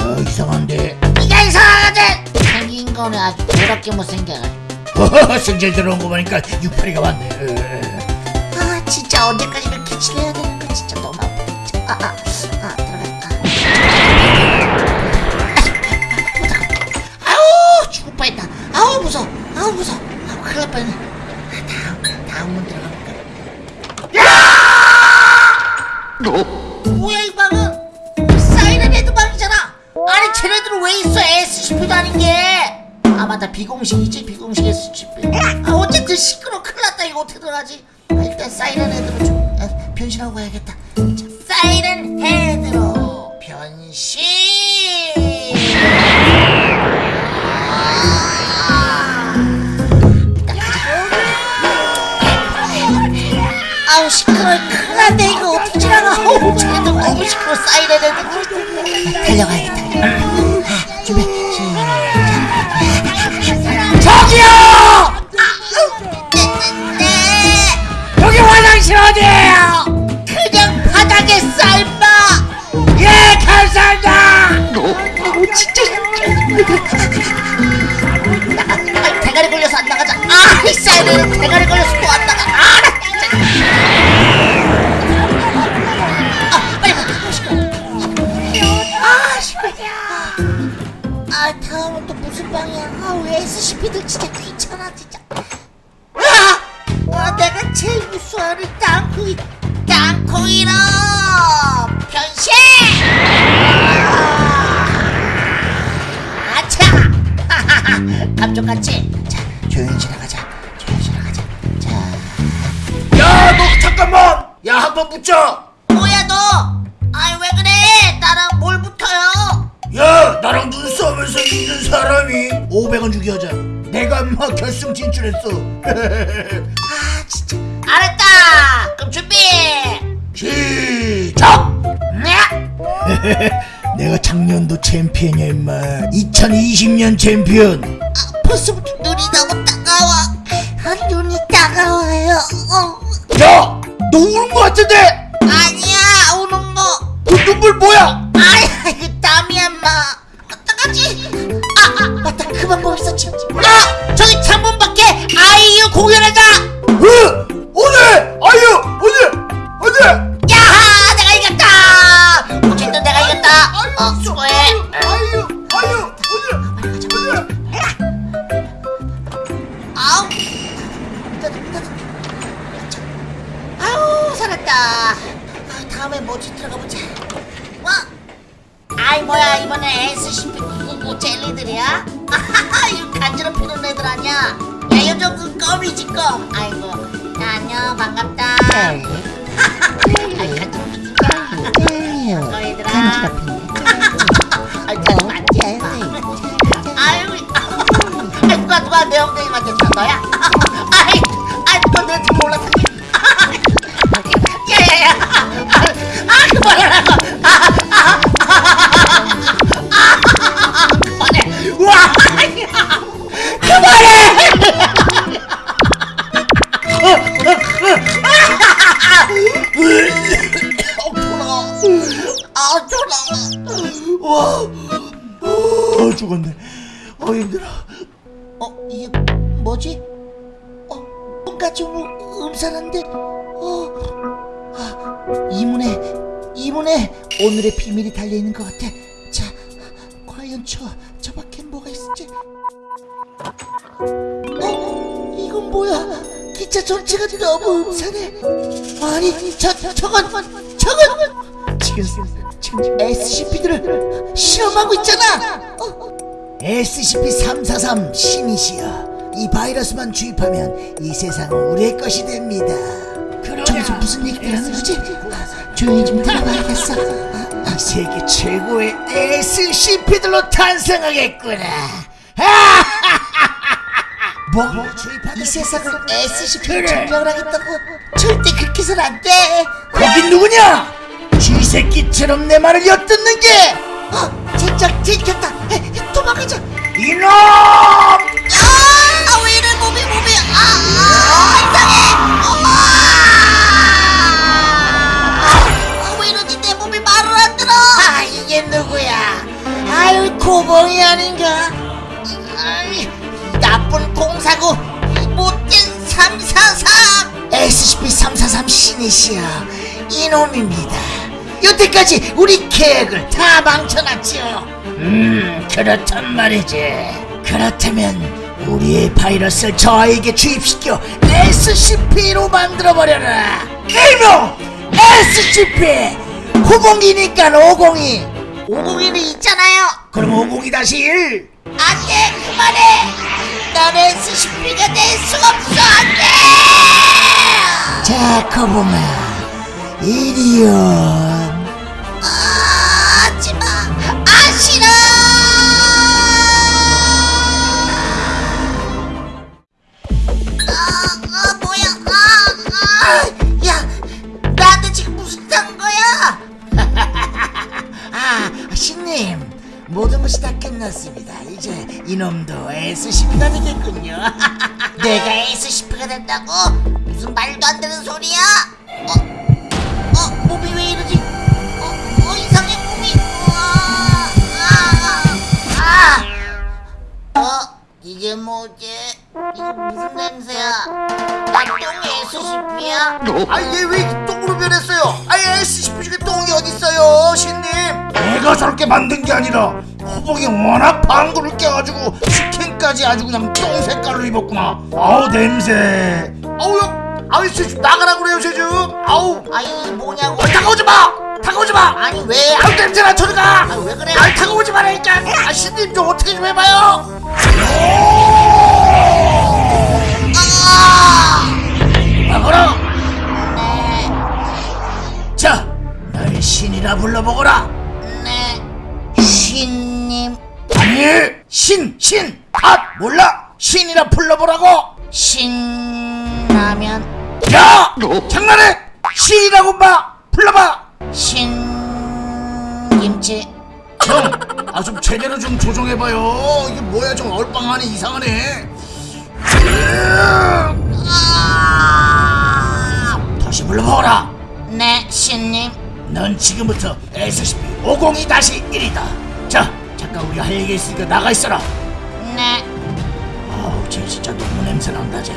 어 이상한데. 네가 이상하거든 생긴 거는 아주 더럽게 못생겨가지고. 허허 승질 들어온 거 보니까 육팔이가 왔네. 어. 아 진짜 언제까지 이렇게 지내야 되는 거 진짜 너무 진짜. 아, 아, 아 아우 무서워. 아우 큰일 날 뻔했네. 아, 다음 다음 문 들어가볼까? 뭐야 이 방은? 사이렌 헤드 방이잖아. 아니 쟤네들은 왜 있어? SCP도 아닌 게아 맞다. 비공식이지? 비공식 SCP 아 어쨌든 시끄러 큰일 났다. 이거 어떻게 들어가지? 아, 일단 사이렌 헤드로 좀 아, 변신하고 가야겠다. 자, 사이렌 헤드로. 변신 90% 쌓이래 되는데 달려가야겠다. 아, 준비 저기요! 여기 화장실 어디에요? 그냥 바닥에 삶아. 예 감사합니다. 어, 진짜. 아, 대가리 걸려서 안 나가자. 아이 쌀은 대가리 걸려서 또 안 나가. SCP들 진짜 귀찮아 진짜. 아, 아 내가 제일 무서워하는 땅콩이 땅콩이로! 변신! 아차! 감쪽같이. 자 조용히 지나가자. 조용히 지나가자. 자. 야 너 잠깐만! 야 한 번 붙자! 뭐야 너? 아이 왜 그래? 나랑 뭘 붙어요? 야 나랑 눈싸움에서 이기는 사람이 500원 주기 하자 내가 막 결승 진출했어. 아 진짜. 알았다. 그럼 준비. 시작! 네? 내가 작년도 챔피언이야 임마. 2020년 챔피언. 아, 벌써부터 눈이 너무 따가워. 아, 눈이 따가워요. 어. 야 너 우는 거 같은데? 아니야 우는 거. 그 눈물 뭐야? 아이 땀이야 마. 어떡하지 그 방법 있었지 아! 저기 창문 밖에 아이유 공연하자! 으 오늘 아유! 오늘 오늘 아이 뭐야 이번에 SCP 뭐 젤리들이야? 아하하 이거 간지럽히는 애들 아니야? 야 요즘 그 껌이지 껌. 아이고. 야 안녕 반갑다. 아이 간지럽히니까 반가워 얘들아. 아이 간지럽히네 아유 아이 누가 누가 내 엉덩이 만졌어 너야? 오늘의 비밀이 달려 있는 것 같아. 자, 과연 저 저 밖엔 뭐가 있을지. 어 이건 뭐야? 기차 전체가 너무 음산해. 아니 저 저건 저건 지금 지금 SCP들을 실험하고 있잖아. 어, SCP-343 신이시여 이 바이러스만 주입하면 이 세상은 우리의 것이 됩니다 저기서 무슨 얘기를 하는 거지? 조용히 좀 들어봐야겠어 아, 세계 최고의 SCP들로 탄생하겠구나 뭐? 이 세상을 SCP로 점령을 하겠다고? 절대 그렇게 해서는 안돼 거긴 누구냐? 쥐새끼처럼 내 말을 엿듣는 게 어, 진짜 들켰다 도망가자 이놈! 아! 아, 고봉이 아닌가? 아이 이 나쁜 공사고 이 못된 343 SCP-343 신이시여 이놈입니다. 여태까지 우리 계획을 다 망쳐놨지요. 음 그렇단 말이지. 그렇다면 우리의 바이러스를 저에게 주입시켜 SCP로 만들어버려라. 일명 SCP 902니까 502 502는 있잖아요. 그럼 502-1 안돼 그만해. 넌 SCP가 될 수가 없어. 안돼. 자 거봉아 이리온. 아, 하지마. 아 싫어 신님 모든 것이 다 끝났습니다. 이제 이놈도 SCP가 되겠군요. 내가 SCP가 된다고? 무슨 말도 안 되는 소리야? 어? 어 몸이 왜 이러지? 어, 어 이상해 몸이. 아, 아, 아. 어 이게 뭐지? 이거 무슨 냄새야? 나똥 SCP야. 아얘 왜 똥으로 변했어요? 아 SCP 중에 내가 저렇게 만든 게 아니라 호봉이 워낙 방구를 껴가지고 스킨까지 아주 그냥 똥 색깔로 입었구나. 아우 냄새. 아우 야 아우 쟤좀 나가라 그래요 쟤좀 아우. 아니 뭐냐고. 아, 다가오지 마! 다가오지 마! 아니 왜? 아우 냄새나 저리 가! 아, 왜 그래? 아 다가오지 말라니까! 아 신님 좀 어떻게 좀 해봐요! 막어라! 자, 날 신이라 불러보거라. 네 신님 아니, 신, 신, 아, 몰라? 신이라 불러보라고. 신라면 야, 장난해? 신이라고 마, 불러봐. 신김치 형, 아 좀 제대로 좀 조정해봐요. 이게 뭐야, 좀 얼빵하네, 이상하네. 아, 다시 불러보거라. 네 신님 넌 지금부터 SCP-502-1이다. 자, 잠깐 우리 할 얘기 있으니까 나가 있어라. 네 아우 쟤 진짜 너무 냄새 난다 쟤.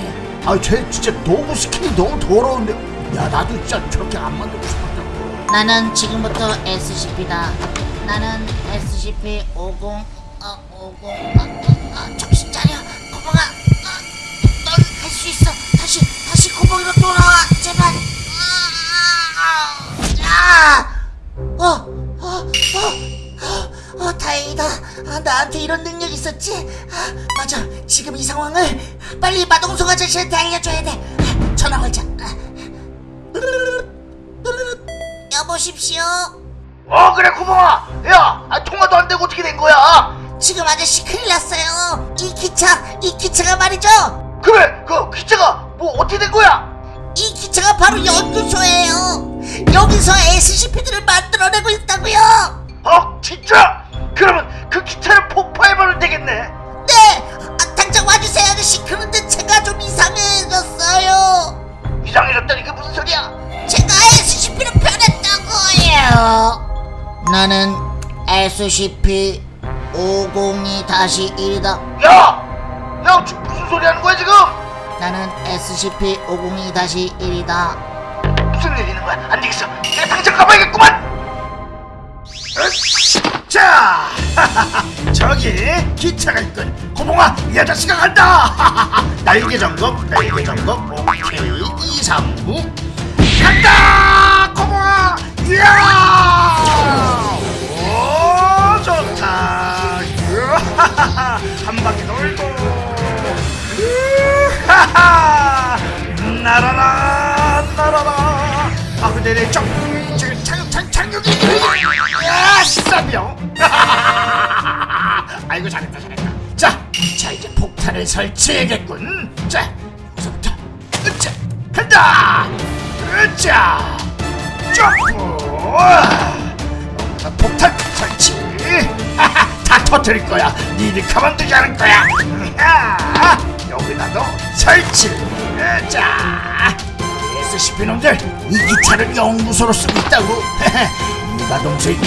아 쟤 진짜 너무 스킨이 너무 더러운데. 야 나도 진짜 저렇게 안 만들고 싶었다고. 나는 지금부터 SCP다 나는 SCP-50 어, 50 아, 아, 아, 정신 차려 고봉아 아, 넌할 수 있어 다시 다시 고봉이로 돌아와 제발 아, 아, 아, 어, 어, 어, 어, 어, 다 다행이다. 아, 나한테 이런 능력 있었지? 아, 맞아. 지금 이 상황을 빨리 마동석 아저씨한테 알려줘야 돼. 아, 전화 걸자. 아. 여보십시오. 어 그래 고마워 야 아, 통화도 안 되고 어떻게 된 거야 지금 아저씨 큰일 났어요. 이 기차, 이 기차가 말이죠. 그래 그 기차가 뭐 어떻게 된 거야 이 기차가 바로 연구소예요. 여기서 SCP들을 만들어내고 있다고요. 어 진짜 그러면 그 기차를 폭파해버리면 되겠네 네, 아, 당장 와주세요 아저씨. 그런데 제가 좀 이상해졌어요. 이상해졌다니 그게 무슨 소리야 제가 SCP로 변했다고요. 나는 SCP 502-1이다. 야! 야 지금 무슨 소리 하는 거야 지금 나는 SCP 502-1이다. 무슨 일 있는 거야 안 되겠어 내가 당장 가봐야겠구만! 자 저기 기차가 있군 고봉아 이 아저씨가 간다 날개 점검 날개 점검 오케이 2, 3, 9 간다 고봉아 이야 오 좋다. 한 바퀴 돌고 으하하. 날아라 날아라 아 근데 내 점, 저, 착, 착, 착륙 싸병 아이고 잘했다 잘했다. 자, 자 이제 폭탄을 설치해야겠군. 자, 여기서부터 으쌰 간다! 으쌰 점프! 자, 폭탄 설치. 다 터뜨릴 거야. 니들 가만두지 않을 거야. 야, 여기다도 설치. 자 SCP 놈들 이 기차를 연구소로 쓰고 있다고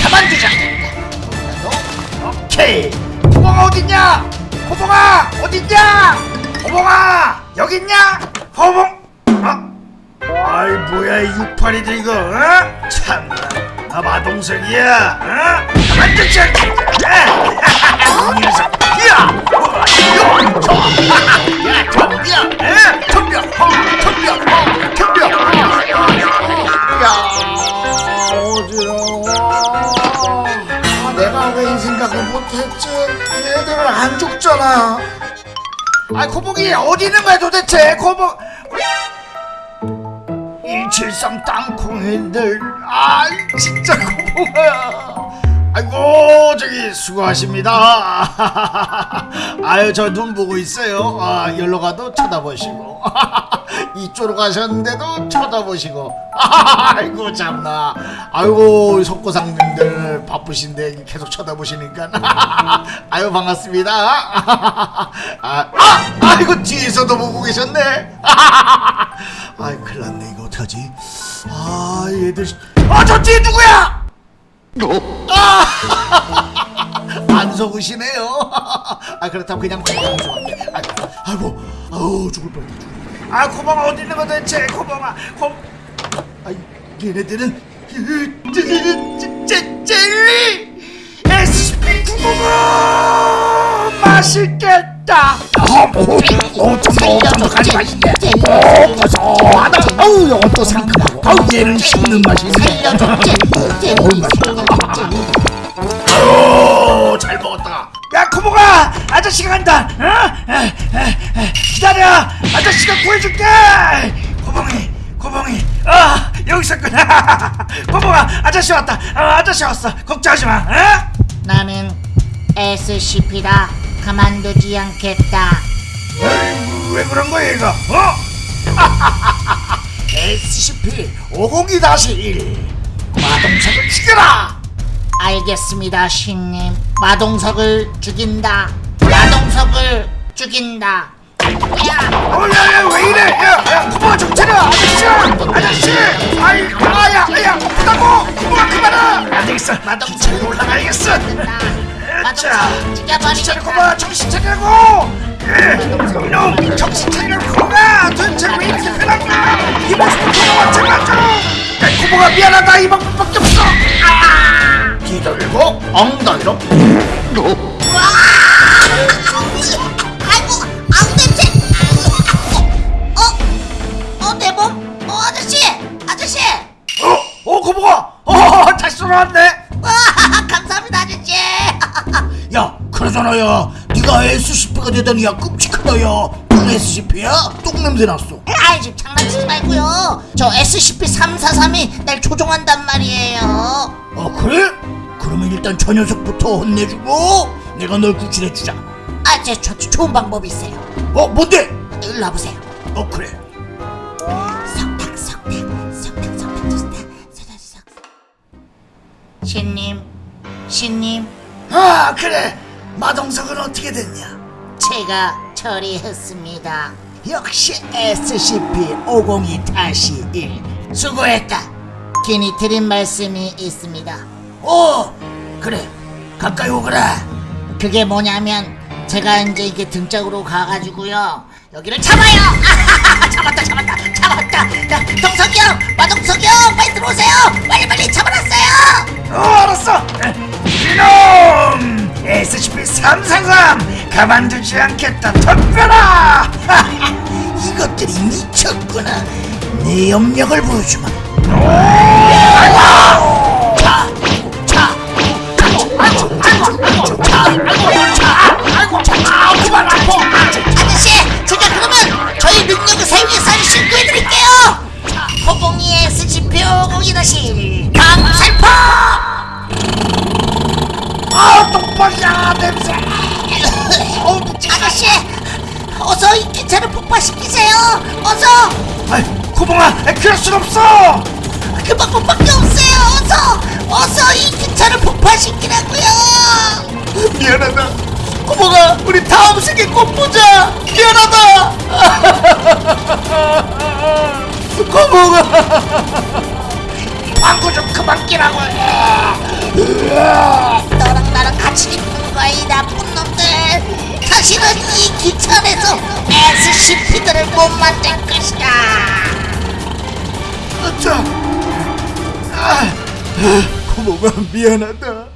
가만두지 않겠다 여기다도 오케이 호봉아 어딨냐 호봉아 어딨냐 호봉아 여기 있냐 호봉 어? 아이 뭐야 이 육팔이들 이거 어? 참나 나 마동석이야 어? 않겠다 이 녀석 야! 어, 야! 저! 야! 덤벼! 에? 덤벼! 어, 덤벼! 어, 덤벼! 야! 생각을 못했지? 얘들은 안 죽잖아. 아 코봉이 어디 있는 거야 도대체? 코봉 173 땅콩이들. 아 진짜 고마워요 아이고 저기 수고하십니다. 아유 저 눈 보고 있어요. 아 열로 가도 쳐다보시고. 이쪽으로 가셨는데도 쳐다보시고. 아이고 참나. 아이고 석고상님들 바쁘신데 계속 쳐다보시니까. 아유 반갑습니다. 아, 아 아이고 뒤에서도 보고 계셨네. 아이 큰일 났네. 이거 어떡하지? 아 얘들. 아저 뒤에 누구야 안 속으시네요. 아 그렇다면 그냥 좋아할게. 아이고, 아우 죽을 뻔했다. 죽을. 아 고방아 어디 있는 거 대체 고방아 고. 아 얘네들은 젤리 SCP 구멍아 맛있겠다. 어, 쫀득쫀득하니 맛있네. 어, 고소하다. 어우, 이것도 상큼하고. 어 우, 얘는 씹는 맛이 있네. 맛있다. 아유, 잘 먹었다. 야, 코모가 아저씨가 간다. 어? 에, 에, 에, 기다려. 아저씨가 구해줄게. 코봉이, 코봉이. 아, 여기 있었구나. 코모가 아저씨 왔다. 어, 아저씨 왔어. 걱정하지 마. 어? 나는 SCP다. 가만두지 않겠다. 아이고, 왜 그런 거야, 이거? 어? SCP 502-1 마동석을 죽여라! 알겠습니다, 신님. 마동석을 죽인다. 마동석을 죽인다. 야, 어, 야, 야, 왜 이래? 야, 야, 구멍 좀 차려! 아저씨! 아저씨! 아이, 아야, 아야, 아프다고! 구멍 그만아! 안 되겠어. 마동석에 올라가야겠어. 자, 마동석 죽여버리겠다. 정신 차리라고! 예, 이놈, 정신 차리라고, 고마! 도대체 왜 이렇게 변한 거야? 이 모습을 고마워, 제발 좀! 야, 고마가 미안하다, 이 방법밖에 없어! 아! 뒤돌고, 엉덩이로. 냄새. 어, 어, 내 몸. 어. 어, 어, 어, 다시 돌아왔네! 와, 감사합니다, 아저씨. 아니잖아 야 네가 SCP가 되다니 야 끔찍하다 야넌 SCP야? 똥냄새 났어. 아이 지금 장난치지 말고요. 저 SCP-343이 날 조종한단 말이에요. 아 그래? 그러면 일단 저 녀석부터 혼내주고 내가 널 구출해주자. 아제 저, 저 좋은 방법이 있어요. 어 뭔데? 일로 와보세요. 어 그래. 석탁 석탁 석탁 석탁 석탁 석탁 신님 신님 아 그래. 마동석은 어떻게 됐냐? 제가 처리했습니다. 역시 SCP-502-1 수고했다. 괜히 드린 말씀이 있습니다. 어 그래. 가까이 오거라. 그게 뭐냐면 제가 이제 이게 등짝으로 가가지고요. 여기를 잡아요. 아하하, 잡았다 잡았다 잡았다. 야, 동석이 형 마동석이 형 빨리 들어오세요. 빨리 빨리 잡아놨어요. 어 알았어 이놈! SCP-333 가만두지 않겠다 덤벼라 이것들이 미쳤구나. 내 염력을 보여주마. 아저씨 제가 그러면 저희 능력을 사용해서 아저씨 신고해드릴게요. 호봉이 SCP-502 다시 강살포 아 똥벌이야 냄새. 어우 아저씨 어서 이 기차를 폭파시키세요. 어서. 아이 구봉아 그럴 순 없어. 그 방법밖에 없어요. 어서 어서 이 기차를 폭파시키라고요. 미안하다. 구봉아 우리 다음 생에 꼭 보자. 미안하다. 구봉아 광고 좀 그만 끼라고 너랑 나랑 같이 있는 거야 이 나쁜 놈들 다시는 이 기차 안에서 SCP들을 못 만들 것이다 자, 아, 고모가 미안하다.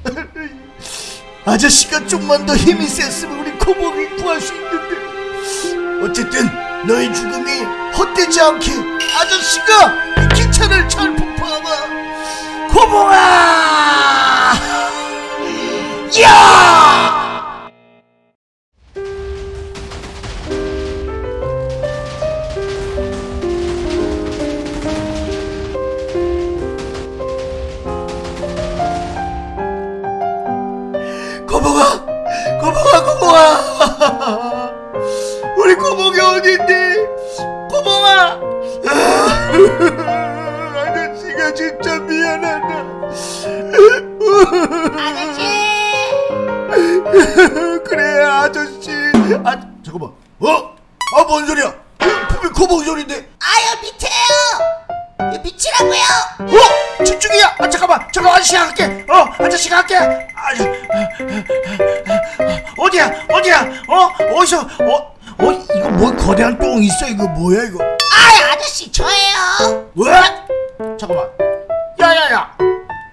아저씨가 좀만 더 힘이 셌으면 우리 고모를 구할 수 있는데. 어쨌든 너의 죽음이 헛되지 않게 아저씨가 이 기차를 잘 폭파하마. 고모아! 야! 고모가 고모가 고모가 우리 고모가 어딘데 고모가 아 저씨가 진짜 미안하다. 아저씨! 그래 아저씨. 아 잠깐만. 어? 아 뭔 소리야? 분명 고모 소리인데. 아유 밑에요! 이 밑이라고요! 어? 저쪽이야! 아 잠깐만. 저거 아저씨가 할게. 어 아저씨가 할게. 아, 어디야? 어디야? 어? 어디서? 어? 어? 이거 뭐 거대한 똥 있어? 이거 뭐야 이거? 아 아저씨 저예요. 왜? 잠깐만. 야야야.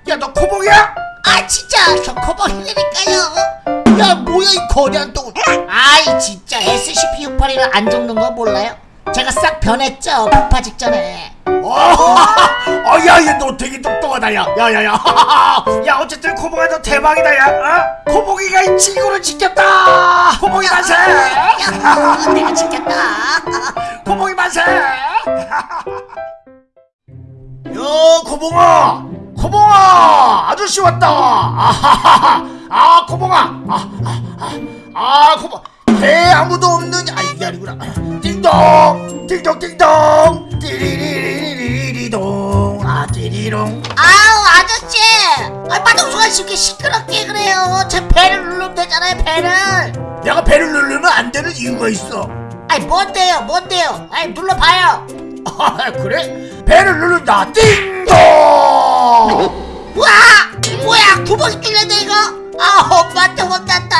야 너 코봉이야? 아 진짜. 저 코버리니까요. 야 뭐야 이 거대한 똥 아이 진짜. SCP-681을 안 적는 거 몰라요? 제가 싹 변했죠 폭파 직전에. 어야야 너 되게 똑똑하다 야 야야야. 야 어쨌든 코봉아 너 대박이다 야. 어? 코봉이가 이 지구를 지켰다. 코봉이 만세. 야, 내가 지켰다. 코봉이 만세 야 코봉아! 코봉아! 아저씨 왔다! 아하하하 아 코봉아! 아아 아 아, 코봉 배 아무도 없는 아 이게 아니구나. 띵동! 띵동 띵동! 띠리리리리리동. 아 띠리롱. 아우 아저씨! 아 마동수가 이렇게 시끄럽게 그래요. 제 배를 누르면 되잖아요 배를. 내가 배를 누르면 안 되는 이유가 있어. 아이 뭔데요 뭔데요? 아이 눌러봐요. 아 그래? 배를 누른다. 띵동! 와! 뭐야? 구멍이 뚫렸네 이거? 아 혼났다.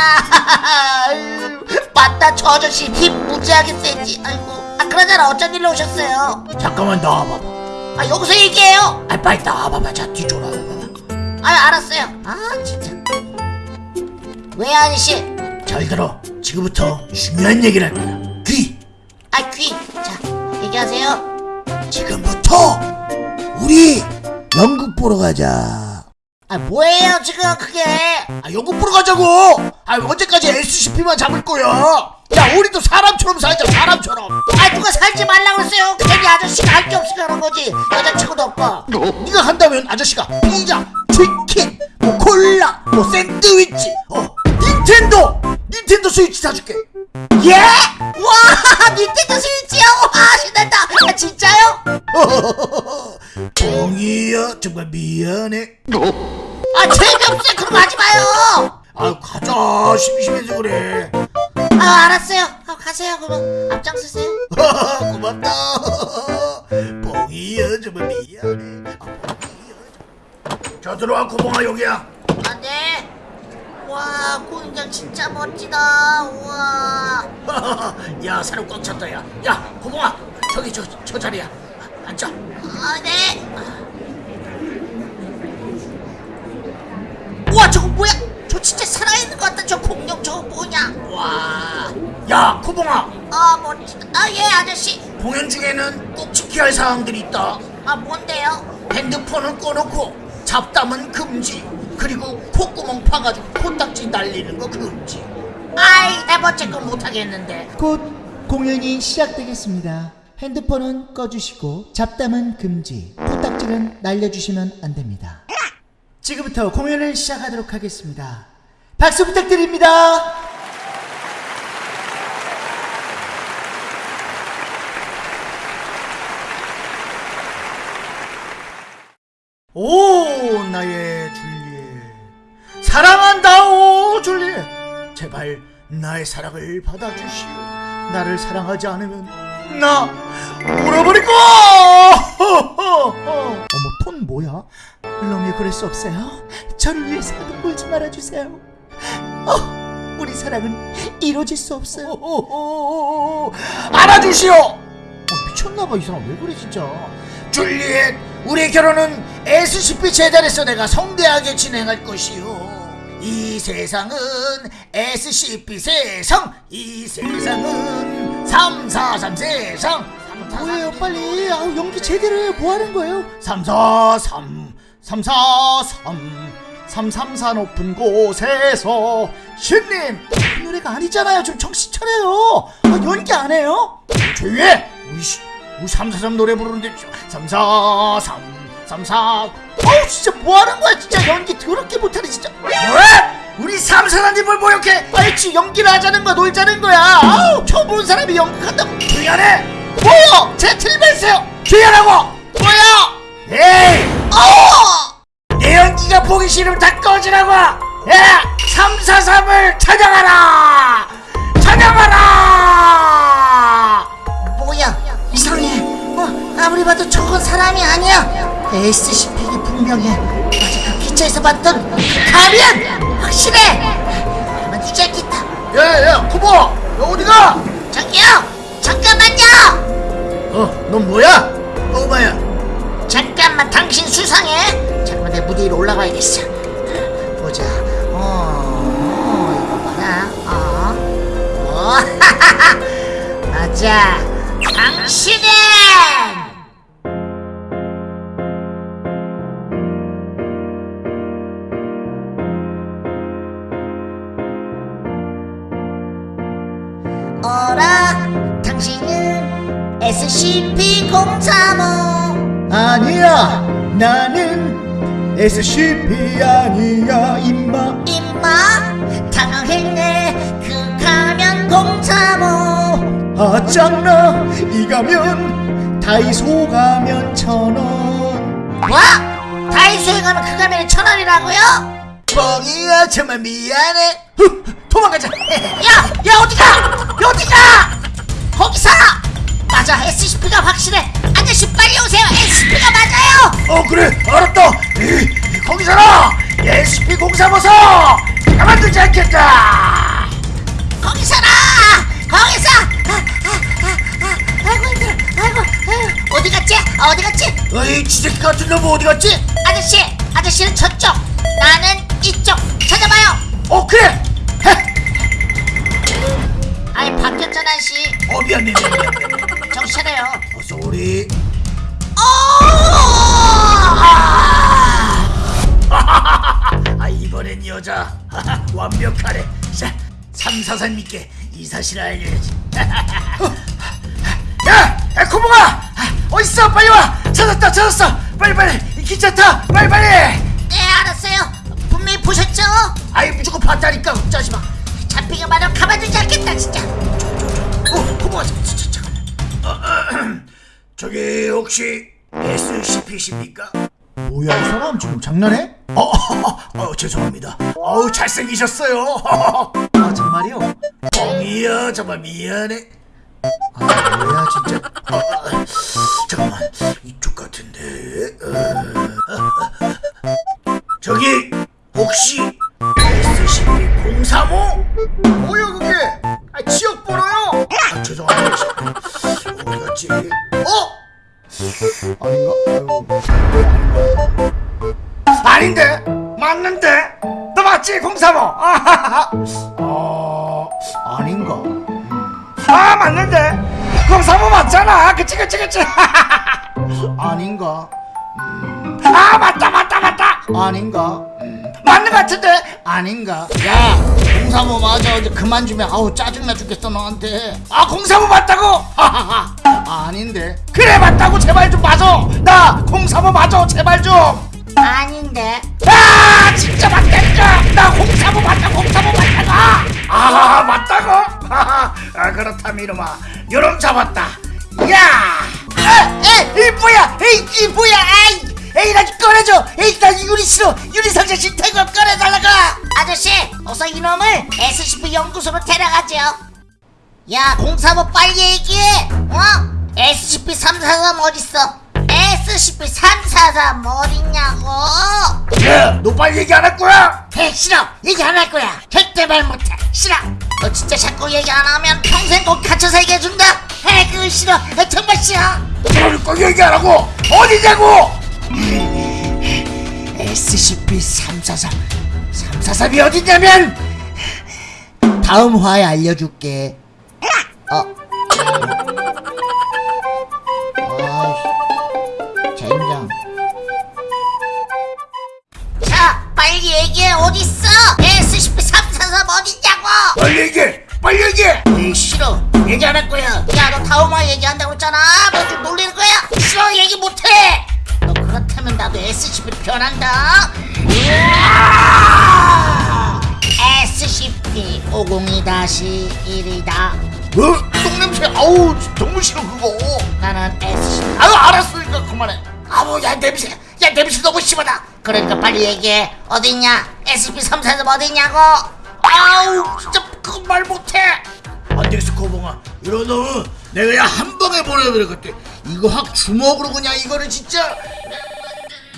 아유, 맞다 저 아저씨. 힘 무지하게 세지. 아이고. 아 그러잖아 어쩐 일로 오셨어요? 잠깐만 나와봐봐. 아 여기서 얘기해요? 아 빨리 나와봐봐. 자 뒤쪽으로 와봐봐. 아 알았어요. 아 진짜. 왜 아저씨? 잘 들어. 지금부터 중요한 얘기를 할 거야. 귀! 아 귀 자 얘기하세요 지금부터 우리 연극 보러 가자. 아 뭐예요 지금 그게? 아 연구 보러 가자고! 아 언제까지 SCP만 잡을 거야? 야 우리도 사람처럼 살자 사람처럼. 아 누가 살지 말라고 했어요? 괜히 아저씨가 할 게 없으니까 그런 거지. 여자친구도 없고. 네가 한다면 아저씨가 피자 치킨 뭐 콜라 뭐 샌드위치 어 닌텐도! 닌텐도 스위치 사줄게 예? 와 닌텐도 스위치요 와 신난다. 아, 진짜요? 뻥이야 정말 미안해. 아 재미없어요. 그런 거 하지 마요. 아 가자. 심심해서 그래. 아 알았어요. 아, 가세요. 그럼 앞장서세요. 고맙다. 뻥이야 정말 미안해. 아, 뻥이야. 자 들어와 구멍아 여기야 와 공장 진짜 멋지다. 우와. 야 사람 꽉 찼다 야. 야 구멍아 저기 저, 저 자리야. 앉아. 아네. 우와 저거 뭐야? 저 진짜 살아있는 것 같다. 저 공룡 저거 뭐냐? 와. 야 구멍아. 아 멋지다 아 예 아저씨. 공연 중에는 꼭 지켜야 할 사항들이 있다. 아 뭔데요? 핸드폰은 꺼놓고 잡담은 금지 그리고 콧구멍 파가지고 코딱지 날리는 거 금지 아이 네 번째 건 못하겠는데 곧 공연이 시작되겠습니다. 핸드폰은 꺼주시고 잡담은 금지, 코딱지는 날려주시면 안 됩니다. 지금부터 공연을 시작하도록 하겠습니다. 박수 부탁드립니다. 오 나의 사랑한다 오 줄리엣 제발 나의 사랑을 받아주시오 나를 사랑하지 않으면 나 울어버릴 거야 어머 톤 뭐야? 롱이 그럴 수 없어요. 저를 위해서라도 울지 말아주세요. 어, 우리 사랑은 이루어질 수 없어요. 오, 알아주시오 어, 미쳤나봐 이 사람 왜 그래 진짜. 줄리엣 우리 결혼은 SCP 재단에서 내가 성대하게 진행할 것이오 이 세상은 SCP 세상 이 세상은 343 세상. 뭐예요? 빨리. 아우 연기 제대로 해요 뭐 하는 거예요? 343 343 334 높은 곳에서 신님. 그 노래가 아니잖아요. 좀 정신 차려요. 아, 연기 안 해요? 조용히 해 우리, 씨, 우리 343 노래 부르는데 343 34 어우 진짜 뭐 하는 거야 진짜. 연기 더럽게 못하네 진짜. 왜? 우리 343님을 모욕해? 알지 연기를 하자는 거야 놀자는 거야. 아우 처음 보는 사람이 연극한다고. 미안해. 뭐요? 제가 틀렸어요. 기다라고. 뭐야? 에이. 어내 연기가 보기 싫으면 다 꺼지라고. 야 343을 찾아가라 찾아가라 SCP이 분명해. 어제 그 기차에서 봤던 그 가면 확실해. 가만 두자겠다. 야야야 쿠보! 너 어디가? 저기요. 잠깐만요. 어넌 뭐야? 꼬마야? 잠깐만 당신 수상해. 잠깐만 내 무대 위로 올라가야겠어. 보자. 어, 어 이거 봐라 어, 어. 맞아. 당신은 SCP-035 아니야 나는 SCP 아니야 임마 임마 당황했네 그 가면 035아 짱나 이 가면 다이소 가면 천원 뭐? 다이소에 가면 그 가면이 천 원이라고요? 뻥이야 정말 미안해 후, 도망가자 야! 야 어디가! 야 어디가! 거기서! 맞아 SCP가 확실해. 아저씨 빨리 오세요. SCP가 맞아요. 어 그래. 알았다. 이, 거기서라. SCP 공사버섯 가만두지 않겠다. 거기서라! 거기서! 아, 아, 아, 아, 아이고 힘들어. 아이고 아이고 어디 갔지? 어디 갔지? 어이 쥐새끼 같은 놈 어디 갔지? 아저씨 아저씨는 저쪽. 나는 이쪽. 찾아봐요. 어 그래. 해. 아니 바뀌었잖아 씨. 어 미안 미안 미안 미안, 미안 정신 차려요 어서 우리 어! 아! 이번엔 여자 완벽하네 자343 믿게 이 사실을 알려야지 야! 에코봉아! 어딨어 빨리 와! 찾았다 찾았어 빨리 빨리 이 기차 타 빨리 빨리 네 알았어요 분명히 보셨죠? 아이 무조건 봤다니까 걱정하지 마 잡히기만 하면 가만두지 않겠다 진짜 어, 잠, 잠깐만. 어, 어, 저기 혹시 SCP십니까? 뭐야 이 사람 지금 장난해? 어, 어, 어, 죄송합니다. 어우 잘생기셨어요. 아 정말요? 뻥이야 정말 미안해. 아 뭐야 진짜. 어, 어, 잠깐만 이쪽 같은데. 어, 저기 혹시 SCP-035? 뭐야 그게? 아 지역 번호요. 아, 죄송합니다. 어? 아닌가? 아유, 아닌데? 맞는데? 너 맞지? 035? 아하하. 어, 아닌가? 아, 맞는데? 035 맞잖아. 그치, 그치, 그치. 아닌가? 음. 아, 맞다, 맞다, 맞다. 아닌가? 음. 맞는 것 같은데? 아닌가? 야 공사모 맞아 이제 그만 좀해 아우 짜증나 죽겠어 너한테 아, 035 맞다고? 하하하. 아닌데? 그래, 맞다고. 제발 좀 맞아. 나035 맞아. 제발 좀. 아닌데 아 진짜 맞다니까 나 공사모 맞다 공사모 맞다고 아 맞다고 하하, 아 그렇다면 이놈아 요놈 잡았다 야 에이 뭐야 에이 이 뭐야 에이 에이 나좀 꺼내줘! 에이 나 유리 싫어 유리 상자 싫다고 꺼내 달라고! 아저씨 어서 이놈을 SCP 연구소로 데려가죠 야 공사모 빨리 얘기해! 어? SCP-343 어딨어? SCP-343 어딨냐고? 야너 빨리 얘기 안 할 거야? 해 싫어! 얘기 안 할 거야! 절대 말 못해! 싫어! 너 진짜 자꾸 얘기 안 하면 평생 꼭 갇혀서 얘기해준다! 해 그거 싫어! 나 정말 싫어! 그러니까 얘기 안 하고 어디냐고 SCP-343 343이 어디냐면! 다음 화에 알려줄게. 어. 아이씨 젠장 자 빨리 얘기해. 어딨어? SCP-343 어딨냐고! 빨리 얘기해. 빨리 얘기해. 에이 싫어. 얘기 안 할 거야. 야 너 다음화 얘기한다고 했잖아. 너 좀 놀리는 거야. 싫어 얘기 못해. 너 그렇다면 나도 SCP로 변한다. SCP-502-1이다 어? 똥냄새. 아우 너무 싫어 그거. 나는 SCP 아유 알았으니까 그만해. 아우 야 냄새. 야 냄새 너무 심하다. 그러니까 빨리 얘기해. 어딨냐? SCP-343 어딨냐고? 아우 진짜 그거 말 못해. 안 되겠어 고봉아. 이런 놈은 내가 그냥 한 방에 보내버렸겠대 이거 확 주먹으로 그냥 이거를 진짜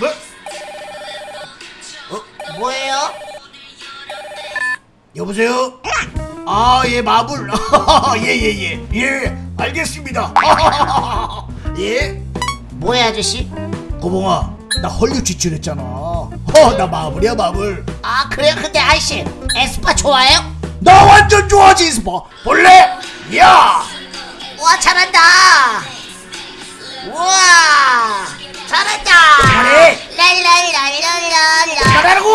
뭐? 뭐예요? 여보세요? 아, 예, 마블. 예, 예, 예. 예, 알겠습니다. 예? 뭐야 아저씨? 고봉아, 나 헐리우드 지출했잖아. 어, 나 마블이야, 마블. 아 그래요 근데 아저씨 에스파 좋아해요? 나 완전 좋아하지, 스파. 볼래? 야! 와 잘한다 우와 잘한다 잘해. 잘하라고.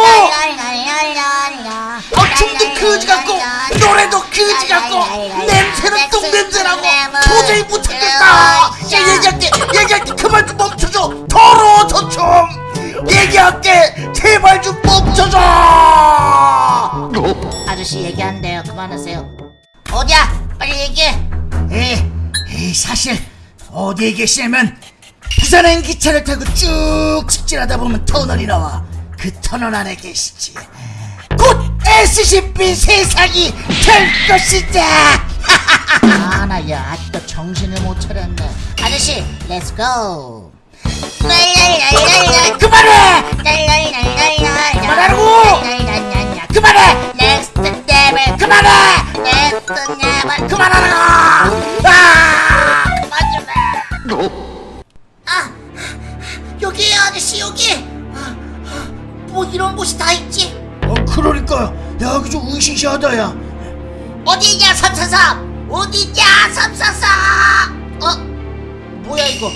어, 춤도 그지 같고, 노래도 그지 같고, 냄새는 똥냄새나고, 도저히 못하겠다. 야, 얘기할게, 얘기할게, 그만 좀 멈춰줘. 더러워, 저 춤. 얘기할게, 제발 좀 멈춰줘. 아저씨 얘기한대요 그만하세요 어디야? 빨리 얘기해. 에, 에 사실 어디에 계시냐면 부산행 기차를 타고 쭉 직진하다 보면 터널이 나와. 그 터널 안에 계시지. 곧 SCP 세상이 될 것이다. 아나야 아직도 정신을 못 차렸네. 아저씨 let's go 그만해! 그만하라고! 그만해 레벨 그만해! next level 그만하라고! 아! 그만 좀해 아 여기에요 아저씨 여기! 아, 아, 뭐 이런 곳이 다 있지? 어 그러니까. 야 여기 좀 으시시하다 야. 어디냐 343 어디냐 343 어? 뭐야 이거?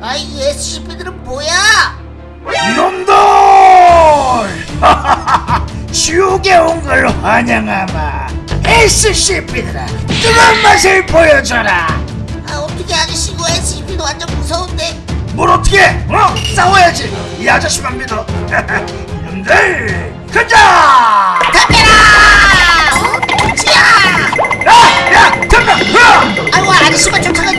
아이 SCP들은 뭐야 이놈들 지옥에 온 걸 환영하마 SCP들아 뜨거운 맛을 보여줘라 아 어떻게 아저씨 이거 SCP도 완전 무서운데 뭘 어떻게 해? 어? 싸워야지 이 아저씨만 믿어 이놈들 가자 덤벼라 어? 야! 야! 덤벼! 어! 아이고 아저씨만 쫓아가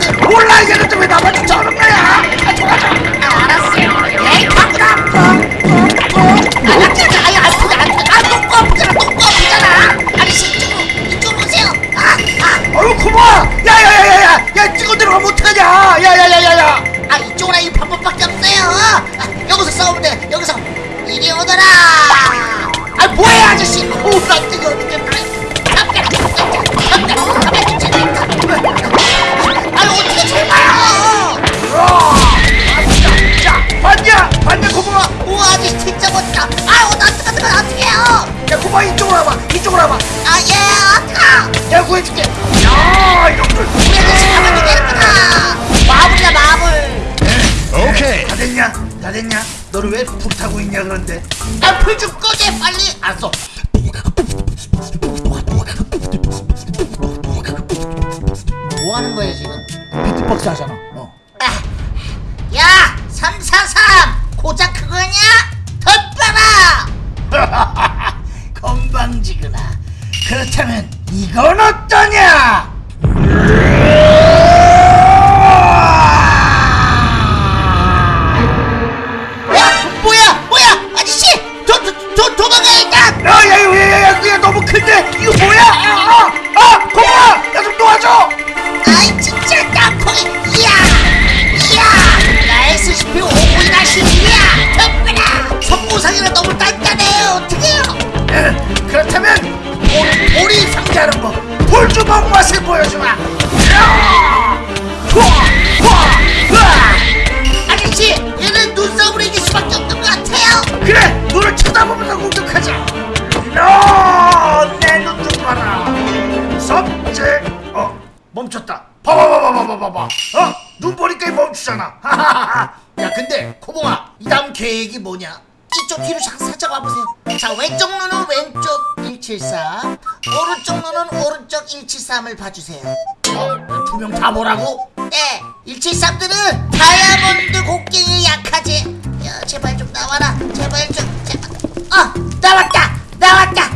뭐라고? 네 173들은 다이아몬드 곡괭이 약하지. 야 제발 좀 나와라. 제발 좀 제발 어 나왔다! 나왔다!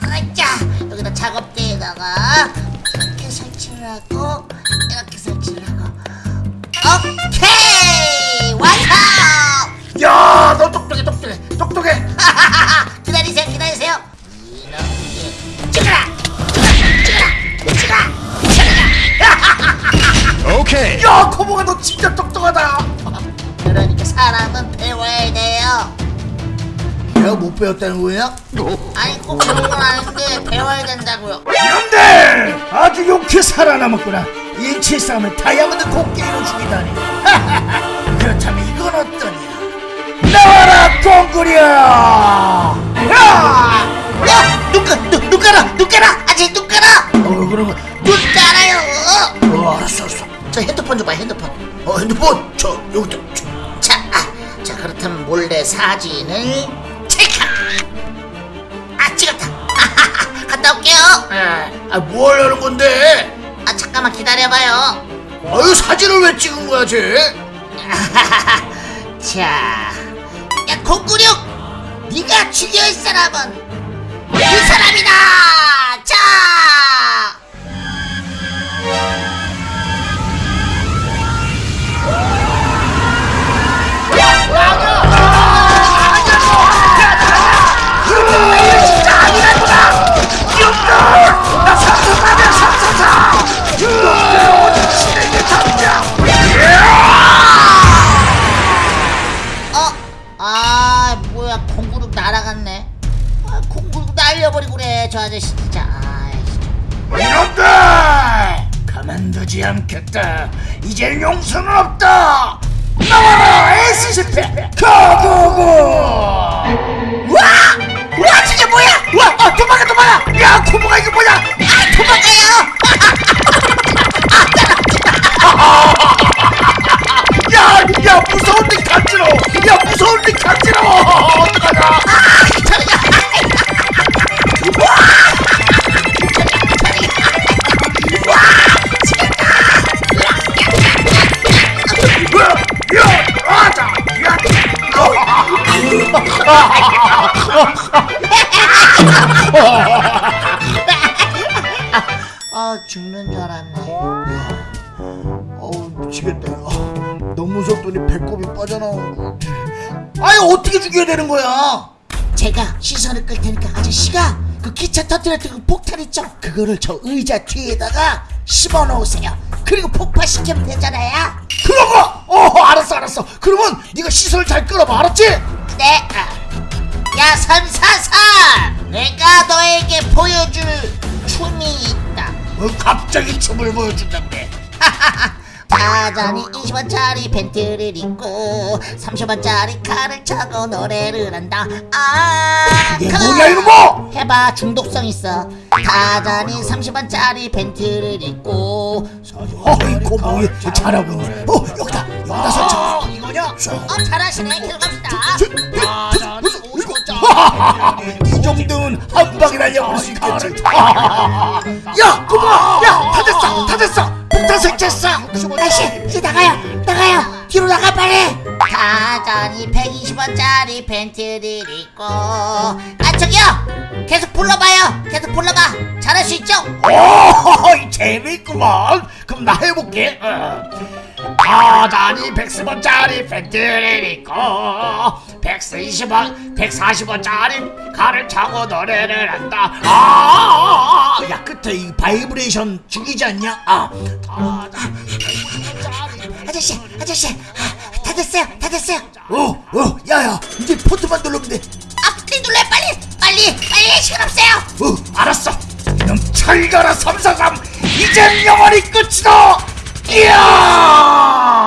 아자 여기다 작업대에다가 이렇게 설치를 하고 똑똑하다 그러니까 사람은 배워야 돼요 내가 못 배웠다는 거야? 아니 꼭 그런 건 아닌데 배워야 된다고요 이놈들 아주 욕해 살아남았구나 일치 싸움을 다이아몬드 곡괭이로 죽이다니 그렇다면 이건 어떠냐 나와라 꽁구려 야! 야! 눈, 가, 눈, 눈 깔아! 눈 깔아! 아직 눈 깔아! 어 그러면 눈 깔아요! 어 알았어 알았어 저 핸드폰 줘봐 핸드폰 어 핸드폰 저 여기다 저. 자, 아, 자 그렇다면 몰래 사진을 찰칵! 아 찍었다! 갔다 올게요! 아뭘 하는 건데 아 잠깐만 기다려봐요 아유 사진을 왜 찍은 거야 쟤 자, 야 공구룡! 네가 죽여야 사람은 이 사람이다! 자! 아저씨 진짜 아이씨. 이놈들! 가만두지 않겠다. 이제 용서는 없다. 나와라 SCP 가고고. 와! 와 저게 뭐야! 와 아, 도망가 도망가. 야 코모가 이거 뭐야? 아 도망가요! 야, 야 무서운데 간지러워 야 무서운데 간지러워 어떡하냐 아 죽는 줄 알았네. 어우 미치겠다 아, 너무 무섭더니 배꼽이 빠져나오는 거 아니 어떻게 죽여야 되는 거야? 제가 시선을 끌 테니까 아저씨가 그 기차 터뜨렸던 그 폭탄 있죠? 그거를 저 의자 뒤에다가 씹어 놓으세요 그리고 폭파시키면 되잖아요 거! 어 알았어 알았어 그러면 네가 시선을 잘 끌어봐 알았지? 네. 야 삼사삼, 내가 너에게 보여줄 춤이 있다. 어, 갑자기 춤을 보여준다 그 래 타잔이 20원짜리 팬티를 입고 30원짜리 칼을 차고 노래를 한다. 아, 뭐야 이놈아 해봐 중독성 있어. 타잔이 30원짜리 팬티를 입고 어이구 뭐 잘하고 있네. 어 여기다 여기다 설정. 이거냐? 어 잘하시네. 계속 갑시다. 이 정도는 한 방에 날려볼 수 있겠지. 야 꼬마 야다 됐어 다 됐어 폭탄 설치했어. 아저씨 이제 나가요. 나가요. 뒤로 나가 빨리. 타잔이 120원짜리 팬티를 입고. 아 저기요. 계속 불러봐요. 계속 불러봐. 잘할 수 있죠? 오 재밌구먼 그럼 나 해볼게. 어. 타잔이 110원짜리 팬티를 입고 120원 140원짜리 칼을 차고 노래를 한다 아, 야 끝에 이 바이브레이션 죽이지 않냐 아 150원짜리 아저씨 아저씨 아, 다 됐어요 다 됐어요 어, 어, 야야, 이제 포트만 누르면 돼. 아 버튼 눌러 빨리 빨리 빨리 시간 없어요 어, 알았어. 이놈 철가라 343. 이젠 영원히 끝이다. 이야!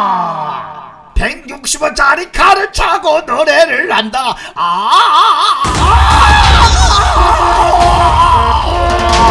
160원짜리 칼을 차고 노래를 한다. 아! 아! 아! 아! 아! 아! 아!